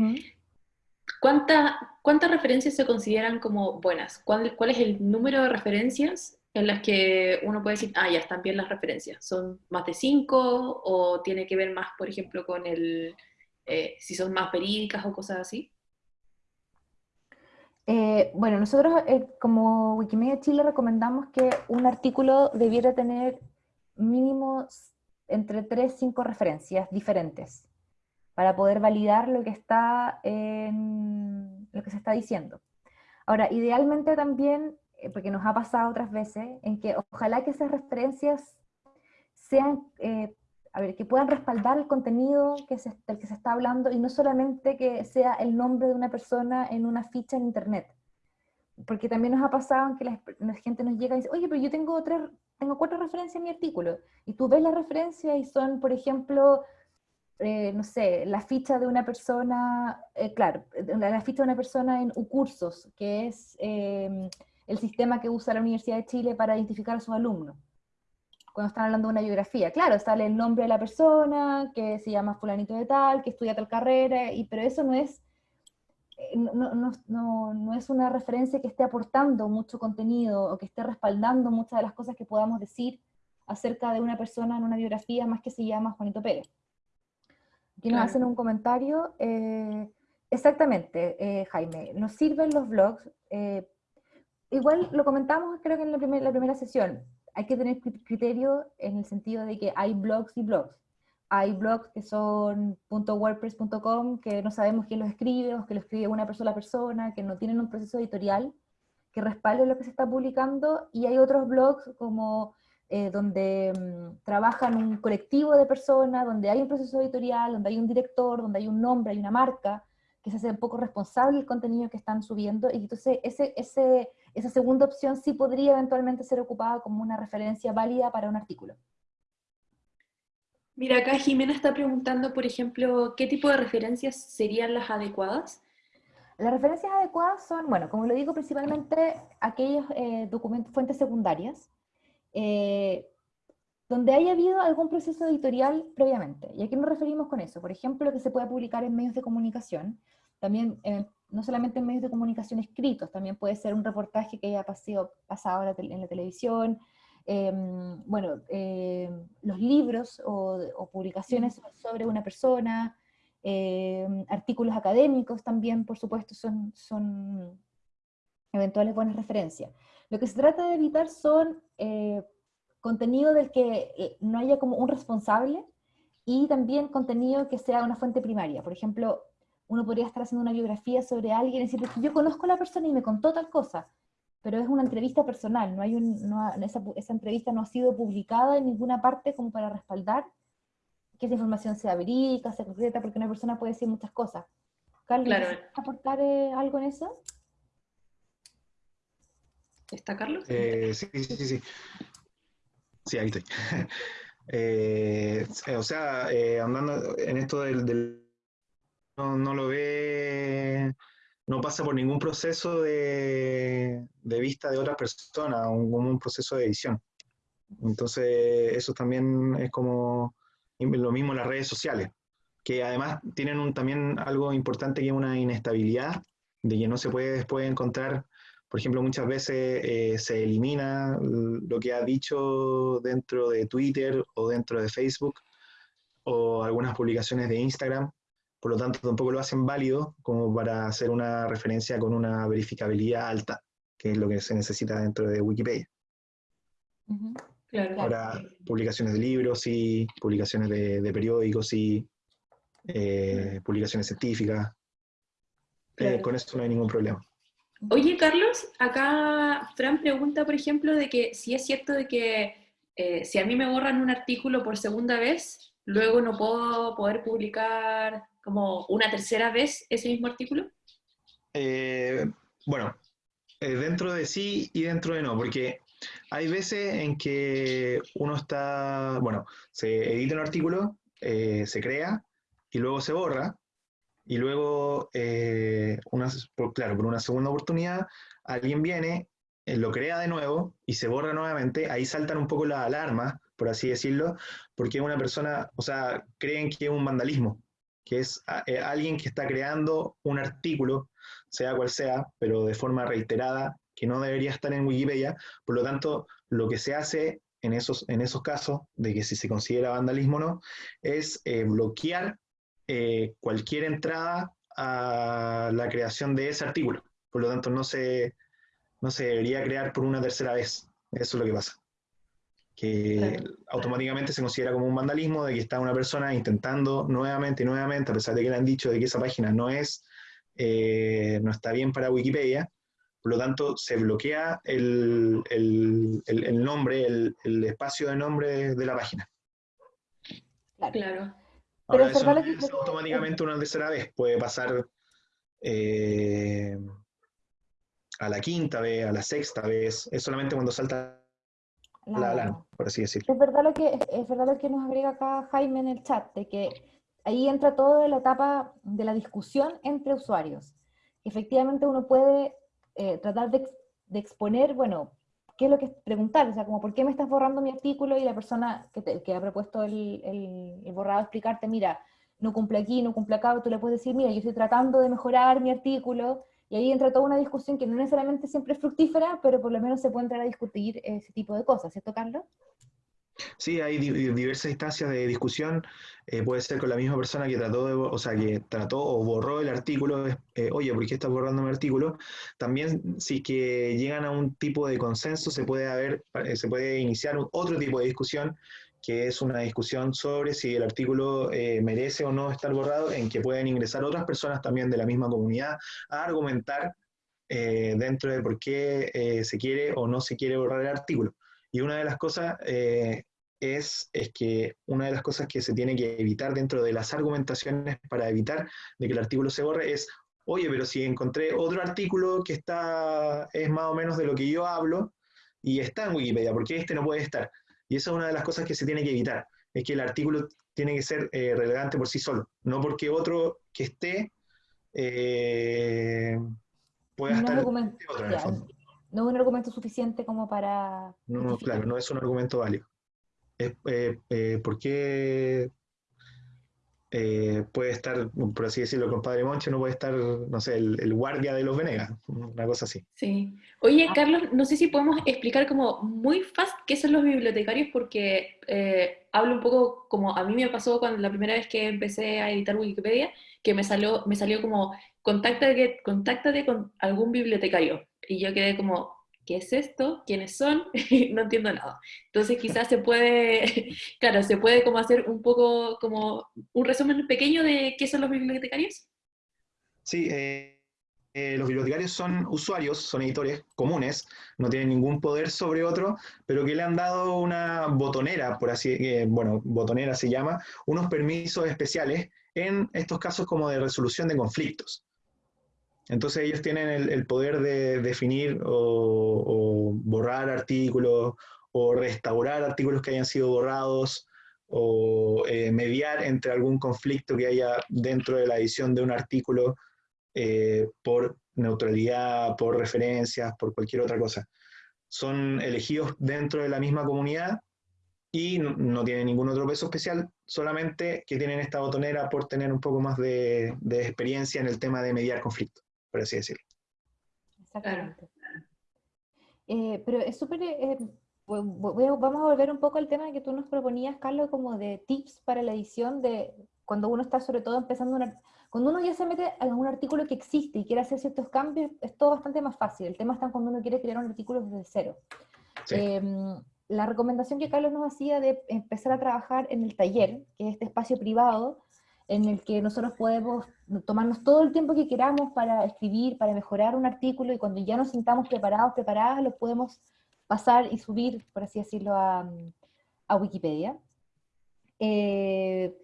¿Cuántas referencias se consideran como buenas? ¿Cuál, ¿Cuál, es el número de referencias en las que uno puede decir, ah, ya están bien las referencias? ¿Son más de cinco o tiene que ver más, por ejemplo, con el, eh, si son más verídicas o cosas así? Eh, bueno, nosotros como Wikimedia Chile recomendamos que un artículo debiera tener mínimo entre tres, cinco referencias diferentes para poder validar lo que, está lo que se está diciendo. Ahora, idealmente también, eh, porque nos ha pasado otras veces, en que ojalá que esas referencias sean, eh, a ver, que puedan respaldar el contenido que se, del que se está hablando y no solamente que sea el nombre de una persona en una ficha en internet. Porque también nos ha pasado que la, gente nos llega y dice, oye, pero yo tengo tres, tengo cuatro referencias en mi artículo, y tú ves la referencia y son, por ejemplo, eh, no sé, la ficha de una persona, eh, claro, la, ficha de una persona en UCursos, que es em, el sistema que usa la Universidad de Chile para identificar a sus alumnos. Cuando están hablando de una biografía, claro, sale el nombre de la persona, que se llama fulanito de tal, que estudia tal carrera, y, pero eso no es eh, no, no, no, no, es una referencia que esté aportando mucho contenido o que esté respaldando muchas de las cosas que podamos decir acerca de una persona en una biografía más que se llama Juanito Pérez. Aquí nos hacen un comentario. Eh, exactamente, eh, Jaime, nos sirven los blogs. Igual lo comentamos creo que en la, la primera sesión. Hay que tener criterio en el sentido de que hay blogs y blogs. Hay blogs que son .wordpress.com que no sabemos quién los escribe o que lo escribe una persona persona, que no tienen un proceso editorial que respalde lo que se está publicando, y hay otros blogs como eh, donde mm, trabajan un colectivo de personas, donde hay un proceso editorial, donde hay un director, donde hay un nombre, hay una marca, que se hace un poco responsable del contenido que están subiendo, y entonces ese, ese, esa segunda opción sí podría eventualmente ser ocupada como una referencia válida para un artículo. Mira, acá Jimena está preguntando, por ejemplo, ¿qué tipo de referencias serían las adecuadas? Las referencias adecuadas son, bueno, como lo digo, principalmente aquellos eh, documentos, fuentes secundarias, eh, donde haya habido algún proceso editorial previamente. ¿Y a qué nos referimos con eso? Por ejemplo, que se pueda publicar en medios de comunicación, también eh, no solamente en medios de comunicación escritos, también puede ser un reportaje que haya pasado, pasado en la televisión, Em, bueno, em, los libros o, publicaciones sobre una persona, em, artículos académicos también, por supuesto, son, son eventuales buenas referencias. Lo que se trata de evitar son eh, contenido del que eh, no haya como un responsable y también contenido que sea una fuente primaria. Por ejemplo, uno podría estar haciendo una biografía sobre alguien y decir, yo conozco a la persona y me contó tal cosa, pero es una entrevista personal, no hay un, esa, esa, entrevista no ha sido publicada en ninguna parte como para respaldar que esa información sea verídica, sea concreta, porque una persona puede decir muchas cosas. Carlos, claro. aportar eh, algo en eso? ¿Está Carlos? Eh, sí, sí, sí, sí. Sí, ahí estoy. Eh, o sea, andando en esto del... no, no, lo ve no pasa por ningún proceso de, vista de otra persona, como un, proceso de edición. Entonces, eso también es como lo mismo las redes sociales, que además tienen también algo importante que es una inestabilidad, de que no se puede después encontrar, por ejemplo, muchas veces eh, se elimina lo que ha dicho dentro de Twitter o dentro de Facebook o algunas publicaciones de Instagram, por lo tanto tampoco lo hacen válido como para hacer una referencia con una verificabilidad alta, que es lo que se necesita dentro de Wikipedia. Ahora, publicaciones de libros, y publicaciones de, periódicos, y eh, publicaciones científicas. Eh, con esto no hay ningún problema. Oye, Carlos, acá Fran pregunta, por ejemplo, de que si es cierto de que eh, si a mí me borran un artículo por segunda vez, luego no puedo poder publicar como una tercera vez ese mismo artículo. Eh, bueno, eh, dentro de sí y dentro de no, porque hay veces en que uno está, bueno, se edita un artículo, se crea y luego se borra, y luego, una, claro, por una segunda oportunidad, alguien viene eh, lo crea de nuevo y se borra nuevamente, ahí saltan un poco las alarmas, por así decirlo, porque una persona, o sea, creen que es un vandalismo, que es eh, alguien que está creando un artículo, sea cual sea, pero de forma reiterada, que no debería estar en Wikipedia, por lo tanto, lo que se hace en esos, en esos casos, de que si se considera vandalismo o no, es eh, bloquear cualquier entrada a la creación de ese artículo. Por lo tanto, no se, no se debería crear por una tercera vez. Eso es lo que pasa. Que automáticamente se considera como un vandalismo de que está una persona intentando nuevamente y nuevamente, a pesar de que le han dicho de que esa página no es, eh, no está bien para Wikipedia, por lo tanto se bloquea el, nombre, el, espacio de nombre de la página. Claro. Ahora, eso no es automáticamente una tercera vez, puede pasar eh, a la quinta vez, a la sexta vez, es solamente cuando salta la alarma, por así decirlo. Es verdad, lo que, es verdad lo que nos agrega acá Jaime en el chat, de que ahí entra toda la etapa de la discusión entre usuarios. Efectivamente uno puede eh, tratar de, exponer, bueno, qué es lo que preguntar, o sea, como por qué me estás borrando mi artículo y la persona que, que ha propuesto el, el, el, borrado explicarte, mira, no cumple aquí, no cumple acá, tú le puedes decir, mira, yo estoy tratando de mejorar mi artículo, y ahí entra toda una discusión que no necesariamente siempre es fructífera, pero por lo menos se puede entrar a discutir ese tipo de cosas, ¿cierto, Carlos? Sí, hay diversas instancias de discusión. Eh, puede ser con la misma persona que trató, de, o sea, que trató o borró el artículo. Eh, Oye, ¿por qué estás borrando mi artículo? También, si que llegan a un tipo de consenso, se puede haber, eh, se puede iniciar otro tipo de discusión que es una discusión sobre si el artículo eh, merece o no estar borrado, en que pueden ingresar otras personas también de la misma comunidad a argumentar eh, dentro de por qué eh, se quiere o no se quiere borrar el artículo. Y una de las cosas es, es que una de las cosas que se tiene que evitar dentro de las argumentaciones para evitar de que el artículo se borre es, oye, pero si encontré otro artículo que está, es más o menos de lo que yo hablo, y está en Wikipedia, ¿por qué este no puede estar? Y esa es una de las cosas que se tiene que evitar, es que el artículo tiene que ser eh, relevante por sí solo, no porque otro que esté eh, pueda estar... Argumento, no es un argumento suficiente como para... No, claro, no es un argumento válido. Es, eh, ¿Por qué eh, puede estar, por así decirlo, con Padre Moncho, no puede estar, no sé, el, guardia de los Venegas, una cosa así. Sí. Oye, ah. Carlos, no sé si podemos explicar como muy fácil qué son los bibliotecarios, porque eh, hablo un poco como a mí me pasó cuando la primera vez que empecé a editar Wikipedia, que me salió, me salió como, contáctate, contáctate con algún bibliotecario. Y yo quedé como, ¿qué es esto? ¿Quiénes son? no entiendo nada. Entonces quizás se puede, claro, se puede como hacer un poco como un resumen pequeño de qué son los bibliotecarios. Sí, eh, eh, los bibliotecarios son usuarios, son editores comunes, no tienen ningún poder sobre otro, pero que le han dado una botonera, por así, eh, bueno, botonera se llama, unos permisos especiales en estos casos como de resolución de conflictos. Entonces ellos tienen el, poder de definir o, borrar artículos o restaurar artículos que hayan sido borrados o eh, mediar entre algún conflicto que haya dentro de la edición de un artículo eh, por neutralidad, por referencias, por cualquier otra cosa. Son elegidos dentro de la misma comunidad y no, tienen ningún otro peso especial, solamente que tienen esta botonera por tener un poco más de experiencia en el tema de mediar conflictos por así decirlo. Exactamente. Eh, pero es súper, eh, vamos a volver un poco al tema que tú nos proponías, Carlos, como de tips para la edición de cuando uno está sobre todo empezando una, cuando uno ya se mete en un artículo que existe y quiere hacer ciertos cambios, es todo bastante más fácil. El tema está cuando uno quiere crear un artículo desde cero. Em, la recomendación que Carlos nos hacía de empezar a trabajar en el taller, que es este espacio privado, en el que nosotros podemos tomarnos todo el tiempo que queramos para escribir, para mejorar un artículo, y cuando ya nos sintamos preparados, preparadas, lo podemos pasar y subir, por así decirlo, a, a Wikipedia. Eh,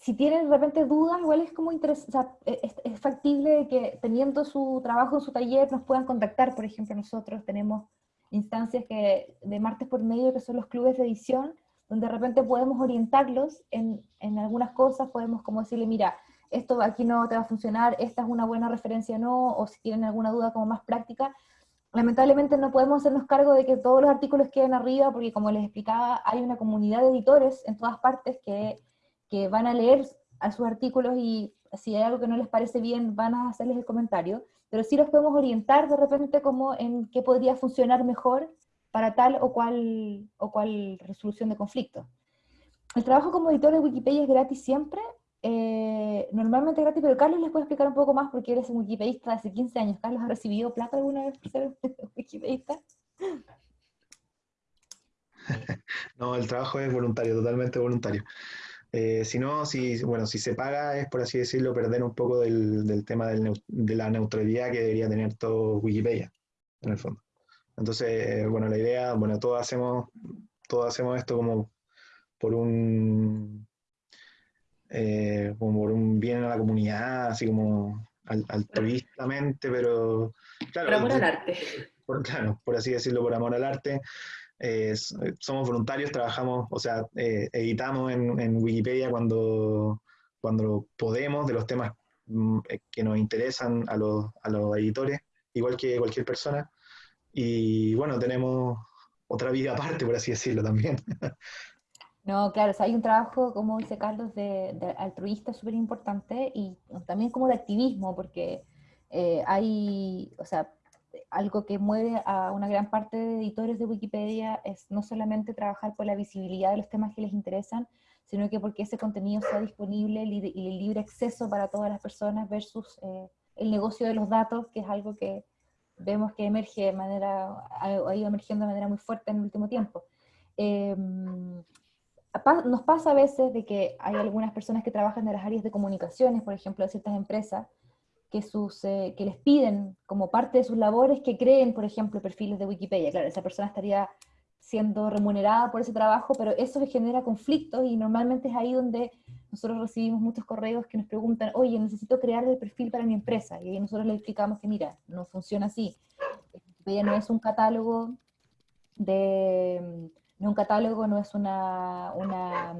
si tienen de repente dudas, igual es como interesante, es, es, factible que teniendo su trabajo en su taller nos puedan contactar, por ejemplo, nosotros tenemos instancias que de martes por medio que son los clubes de edición, donde de repente podemos orientarlos en, en, algunas cosas, podemos como decirle, mira, esto aquí no te va a funcionar, esta es una buena referencia no, o si tienen alguna duda como más práctica. Lamentablemente no podemos hacernos cargo de que todos los artículos queden arriba, porque como les explicaba, hay una comunidad de editores en todas partes que, que van a leer a sus artículos y si hay algo que no les parece bien, van a hacerles el comentario, pero sí los podemos orientar de repente como en qué podría funcionar mejor para tal o cual, o cual resolución de conflicto. El trabajo como editor de Wikipedia es gratis siempre, eh, normalmente gratis, pero Carlos les puede explicar un poco más porque eres un wikipedista hace 15 años. ¿Carlos ha recibido plata alguna vez por ser wikipedista? No, el trabajo es voluntario, totalmente voluntario. Eh, si no, si, bueno, si se paga es, por así decirlo, perder un poco del, del tema del, de la neutralidad que debería tener todo Wikipedia, en el fondo. Entonces, bueno, la idea, bueno, todos hacemos, todos hacemos esto como por un, eh, como por un bien a la comunidad, así como altruistamente, pero... Claro, por amor al arte. Por, claro, por así decirlo, por amor al arte. Eh, somos voluntarios, trabajamos, o sea, eh, editamos en, en, Wikipedia cuando, cuando podemos de los temas mm, que nos interesan a los, a los editores, igual que cualquier persona. Y bueno, tenemos otra vida aparte, por así decirlo también. No, claro, o sea, hay un trabajo, como dice Carlos, de, de altruista súper importante y también como de activismo, porque eh, hay, o sea, algo que mueve a una gran parte de editores de Wikipedia es no solamente trabajar por la visibilidad de los temas que les interesan, sino que porque ese contenido sea disponible y el libre acceso para todas las personas versus eh, el negocio de los datos, que es algo que vemos que emerge de manera, ha ido emergiendo de manera muy fuerte en el último tiempo. Eh, nos pasa a veces de que hay algunas personas que trabajan en las áreas de comunicaciones, por ejemplo, de ciertas empresas, que, sus, eh, que les piden como parte de sus labores que creen, por ejemplo, perfiles de Wikipedia. Claro, esa persona estaría siendo remunerada por ese trabajo, pero eso genera conflictos y normalmente es ahí donde nosotros recibimos muchos correos que nos preguntan, oye, necesito crear el perfil para mi empresa, y ahí nosotros le explicamos que mira, no funciona así. Wikipedia no es un catálogo de no un catálogo, no es una, una,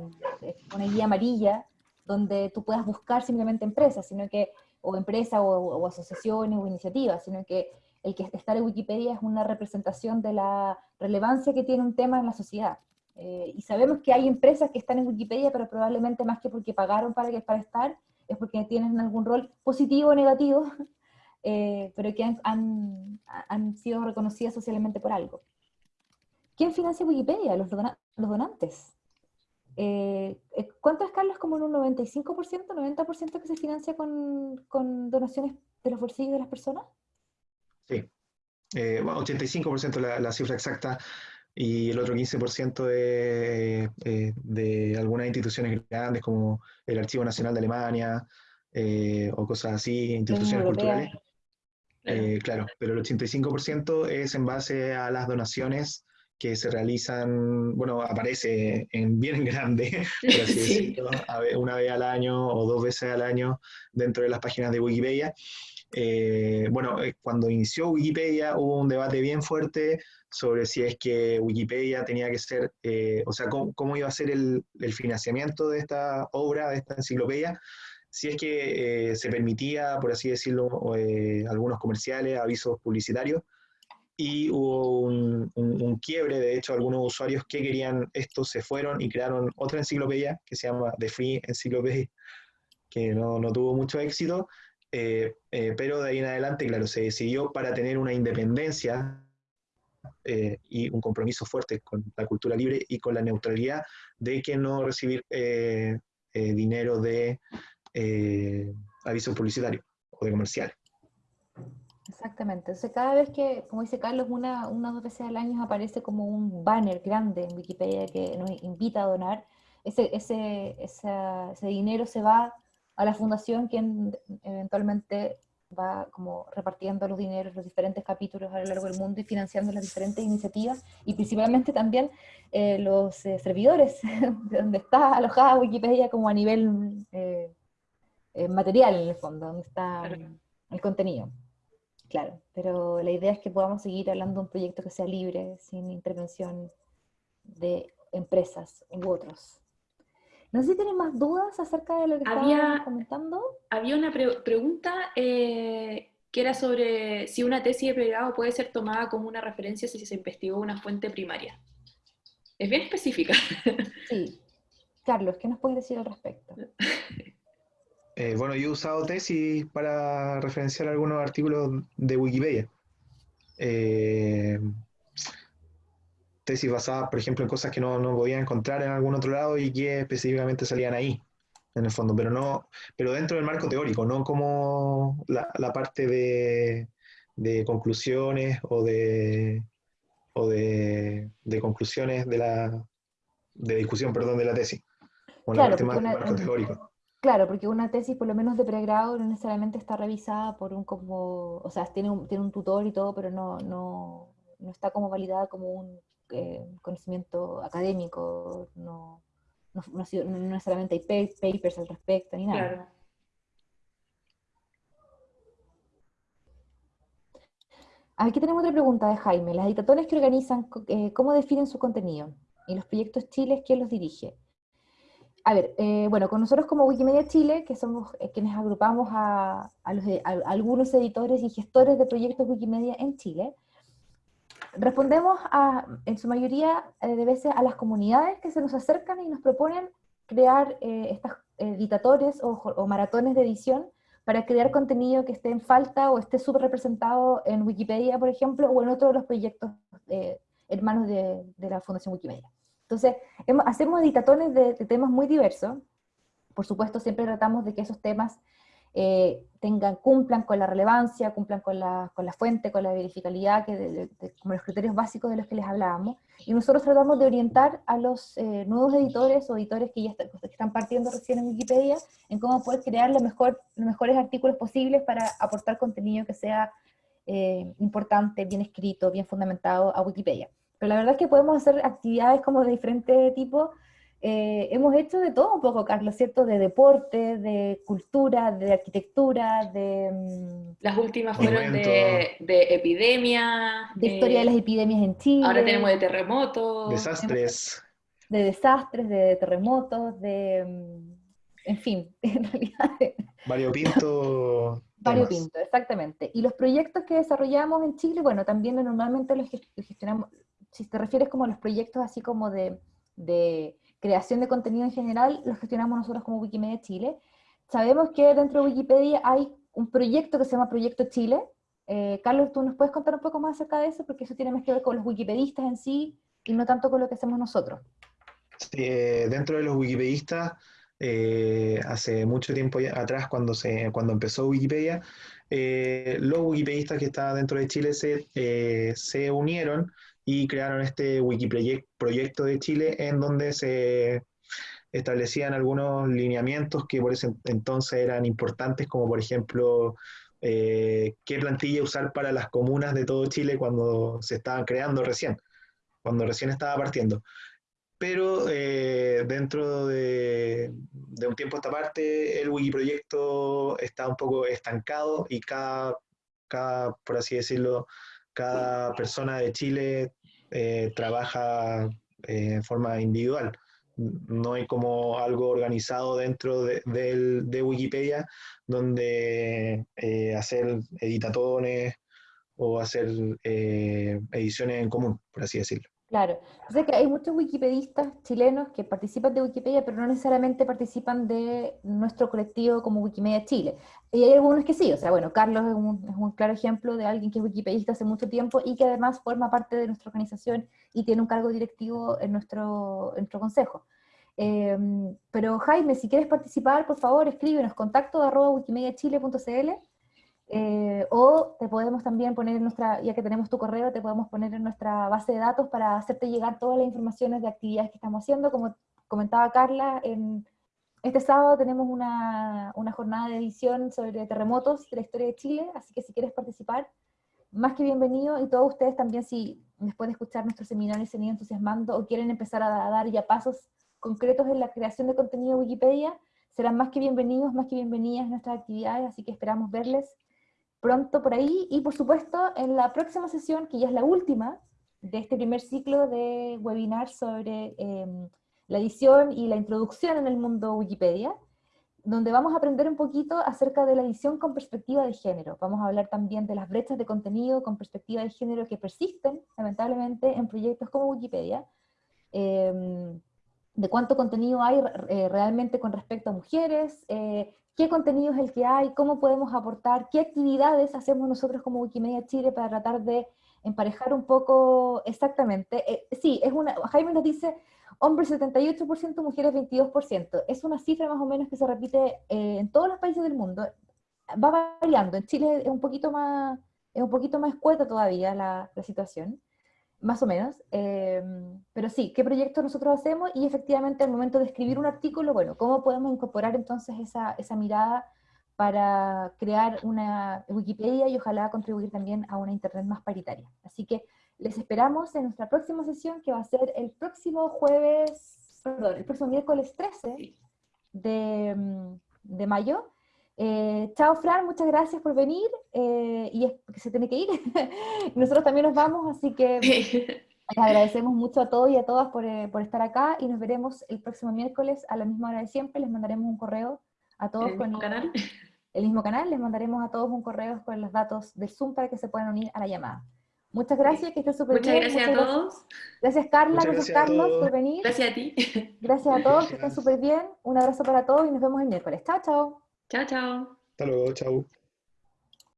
una, guía amarilla donde tú puedas buscar simplemente empresas, sino que, o empresas, o, asociaciones, o iniciativas, sino que el que está en Wikipedia es una representación de la relevancia que tiene un tema en la sociedad. Eh, y sabemos que hay empresas que están en Wikipedia, pero probablemente más que porque pagaron para, que, para estar, es porque tienen algún rol positivo o negativo, eh, pero que han, han, sido reconocidas socialmente por algo. ¿Quién financia Wikipedia? Los, los donantes. Eh, eh, ¿Cuánto es, Carlos? ¿Como en un 95%, 90% que se financia con, con, donaciones de los bolsillos de las personas? Sí, eh, bueno, 85% la, la cifra exacta y el otro 15% de, eh, de algunas instituciones grandes como el Archivo Nacional de Alemania eh, o cosas así, instituciones culturales. Eh, claro, pero el 85% es en base a las donaciones que se realizan, bueno, aparece en bien grande, por así decirlo, una vez al año o dos veces al año dentro de las páginas de Wikipedia. Eh, bueno, eh, cuando inició Wikipedia hubo un debate bien fuerte sobre si es que Wikipedia tenía que ser, eh, o sea, cómo, iba a ser el, el, financiamiento de esta obra, de esta enciclopedia, si es que se permitía, por así decirlo, algunos comerciales, avisos publicitarios, y hubo un, un, quiebre, de hecho algunos usuarios que querían esto se fueron y crearon otra enciclopedia que se llama The Free Encyclopedia, que no, no tuvo mucho éxito, eh, eh, pero de ahí en adelante, claro, se decidió para tener una independencia eh, y un compromiso fuerte con la cultura libre y con la neutralidad de que no recibir dinero de avisos publicitarios o de comerciales. Exactamente. Entonces, cada vez que, como dice Carlos, una, una dos veces al año aparece como un banner grande en Wikipedia que nos invita a donar, ese dinero se va a la fundación, quien eventualmente va como repartiendo los dineros, los diferentes capítulos a lo largo del mundo y financiando las diferentes iniciativas y principalmente también eh, los eh, servidores de donde está alojada Wikipedia como a nivel eh, material en el fondo, donde está el contenido. Claro, pero la idea es que podamos seguir hablando de un proyecto que sea libre, sin intervención de empresas u otros. No sé si tienen más dudas acerca de lo que había, comentando. Había una pregunta eh, que era sobre si una tesis de pregrado puede ser tomada como una referencia si se investigó una fuente primaria. Es bien específica. Sí. Carlos, ¿qué nos puedes decir al respecto? Eh, bueno, yo he usado tesis para referenciar algunos artículos de Wikipedia. Eh, tesis basadas, por ejemplo, en cosas que no, no podía encontrar en algún otro lado y que específicamente salían ahí, en el fondo, pero no, pero dentro del marco teórico, no como la, la parte de, de, conclusiones o de o de, de, conclusiones de la de discusión, perdón, de la tesis. claro, marco teórico. Claro, porque una tesis, por lo menos de pregrado, no necesariamente está revisada por un como, o sea, tiene un, tiene un tutor y todo, pero no, no, no está como validada como un eh, conocimiento académico, no, no, necesariamente hay papers al respecto ni nada. Aquí tenemos otra pregunta de Jaime. Las editatones que organizan, eh, ¿cómo definen su contenido? Y los proyectos Chile, ¿quién los dirige? A ver, eh, bueno, con nosotros como Wikimedia Chile, que somos quienes agrupamos a, los, a, algunos editores y gestores de proyectos Wikimedia en Chile, respondemos a, en su mayoría eh, de veces a las comunidades que se nos acercan y nos proponen crear eh, estas editatores o, maratones de edición para crear contenido que esté en falta o esté subrepresentado en Wikipedia, por ejemplo, o en otro de los proyectos eh, hermanos de, la Fundación Wikimedia. Entonces, hacemos editatones de, temas muy diversos. Por supuesto, siempre tratamos de que esos temas eh, tengan, cumplan con la relevancia, cumplan con la, con la fuente, con la verificabilidad, que como los criterios básicos de los que les hablábamos. Y nosotros tratamos de orientar a los eh, nuevos editores o editores que ya están partiendo recién en Wikipedia en cómo poder crear los mejores artículos posibles para aportar contenido que sea eh, importante, bien escrito, bien fundamentado a Wikipedia. Pero la verdad es que podemos hacer actividades como de diferente tipo, eh, hemos hecho de todo un poco, Carlos, ¿cierto? De deporte, de cultura, de arquitectura, de... Mm, las últimas fueron de, de, epidemia. De historia de las epidemias en Chile. Ahora tenemos de terremotos. Desastres. De desastres, de terremotos, de... Mm, en fin, en realidad... Variopinto. Variopinto, exactamente. Y los proyectos que desarrollamos en Chile, bueno, también normalmente los gestionamos, si te refieres como a los proyectos así como de creación de contenido en general, lo gestionamos nosotros como Wikimedia Chile. Sabemos que dentro de Wikipedia hay un proyecto que se llama Proyecto Chile. Eh, Carlos, ¿tú nos puedes contar un poco más acerca de eso? Porque eso tiene más que ver con los wikipedistas en sí y no tanto con lo que hacemos nosotros. Eh, dentro de los wikipedistas, eh, hace mucho tiempo atrás, cuando, se, cuando empezó Wikipedia, los wikipedistas que estaban dentro de Chile se, se unieron y crearon este Wikiproyecto de Chile en donde se establecían algunos lineamientos que por ese entonces eran importantes, como por ejemplo eh, qué plantilla usar para las comunas de todo Chile cuando se estaban creando recién, cuando recién estaba partiendo. Pero eh, dentro de, de, un tiempo a esta parte, el Wikiproyecto está un poco estancado y cada, cada por así decirlo, cada persona de Chile eh, trabaja eh, en forma individual. No hay como algo organizado dentro de, Wikipedia donde eh, hacer editatones o hacer ediciones en común, por así decirlo. Claro, sé que hay muchos wikipedistas chilenos que participan de Wikipedia, pero no necesariamente participan de nuestro colectivo como Wikimedia Chile. Y hay algunos que sí, o sea, bueno, Carlos es un, claro ejemplo de alguien que es wikipedista hace mucho tiempo y que además forma parte de nuestra organización y tiene un cargo directivo en nuestro, nuestro consejo. Em, pero Jaime, si quieres participar, por favor, escríbenos contacto arroba wikimediachile.cl eh, o te podemos también poner en nuestra, ya que tenemos tu correo, te podemos poner en nuestra base de datos para hacerte llegar todas las informaciones de actividades que estamos haciendo. Como comentaba Carla, en, Este sábado tenemos una, una, jornada de edición sobre terremotos de la historia de Chile, así que si quieres participar, más que bienvenido, y todos ustedes también si después de escuchar nuestro seminario se han ido entusiasmando o quieren empezar a, dar ya pasos concretos en la creación de contenido de Wikipedia, serán más que bienvenidos, más que bienvenidas a nuestras actividades, así que esperamos verles pronto por ahí, y por supuesto en la próxima sesión, que ya es la última de este primer ciclo de webinar sobre... Eh, la edición y la introducción en el mundo Wikipedia, donde vamos a aprender un poquito acerca de la edición con perspectiva de género. Vamos a hablar también de las brechas de contenido con perspectiva de género que persisten, lamentablemente, en proyectos como Wikipedia, em, de cuánto contenido hay eh, realmente con respecto a mujeres, eh, qué contenido es el que hay, cómo podemos aportar, qué actividades hacemos nosotros como Wikimedia Chile para tratar de emparejar un poco exactamente. Eh, sí, es una, Jaime nos dice, hombres 78%, mujeres 22%. Es una cifra más o menos que se repite eh, en todos los países del mundo. Va variando. En Chile es un poquito más, es un poquito más escueta todavía la, la situación, más o menos. Em, pero sí, ¿qué proyectos nosotros hacemos? Y efectivamente al momento de escribir un artículo, bueno, ¿cómo podemos incorporar entonces esa, esa mirada para crear una Wikipedia y ojalá contribuir también a una Internet más paritaria? Así que les esperamos en nuestra próxima sesión, que va a ser el próximo jueves, perdón, el próximo miércoles 13 de, de mayo. Eh, chao, Fran, muchas gracias por venir, eh, y es que se tiene que ir. Nosotros también nos vamos, así que les agradecemos mucho a todos y a todas por, eh, por, estar acá, y nos veremos el próximo miércoles a la misma hora de siempre. Les mandaremos un correo a todos ¿El mismo canal? el mismo canal, les mandaremos a todos un correo con los datos del Zoom para que se puedan unir a la llamada. Muchas gracias, que estés súper bien. Muchas gracias a todos. Gracias Carla, gracias, Carlos por venir. Gracias a ti. Gracias a todos, que estén súper bien. Un abrazo para todos y nos vemos el miércoles. Chao, chao. Chao, chao. Hasta luego, chao.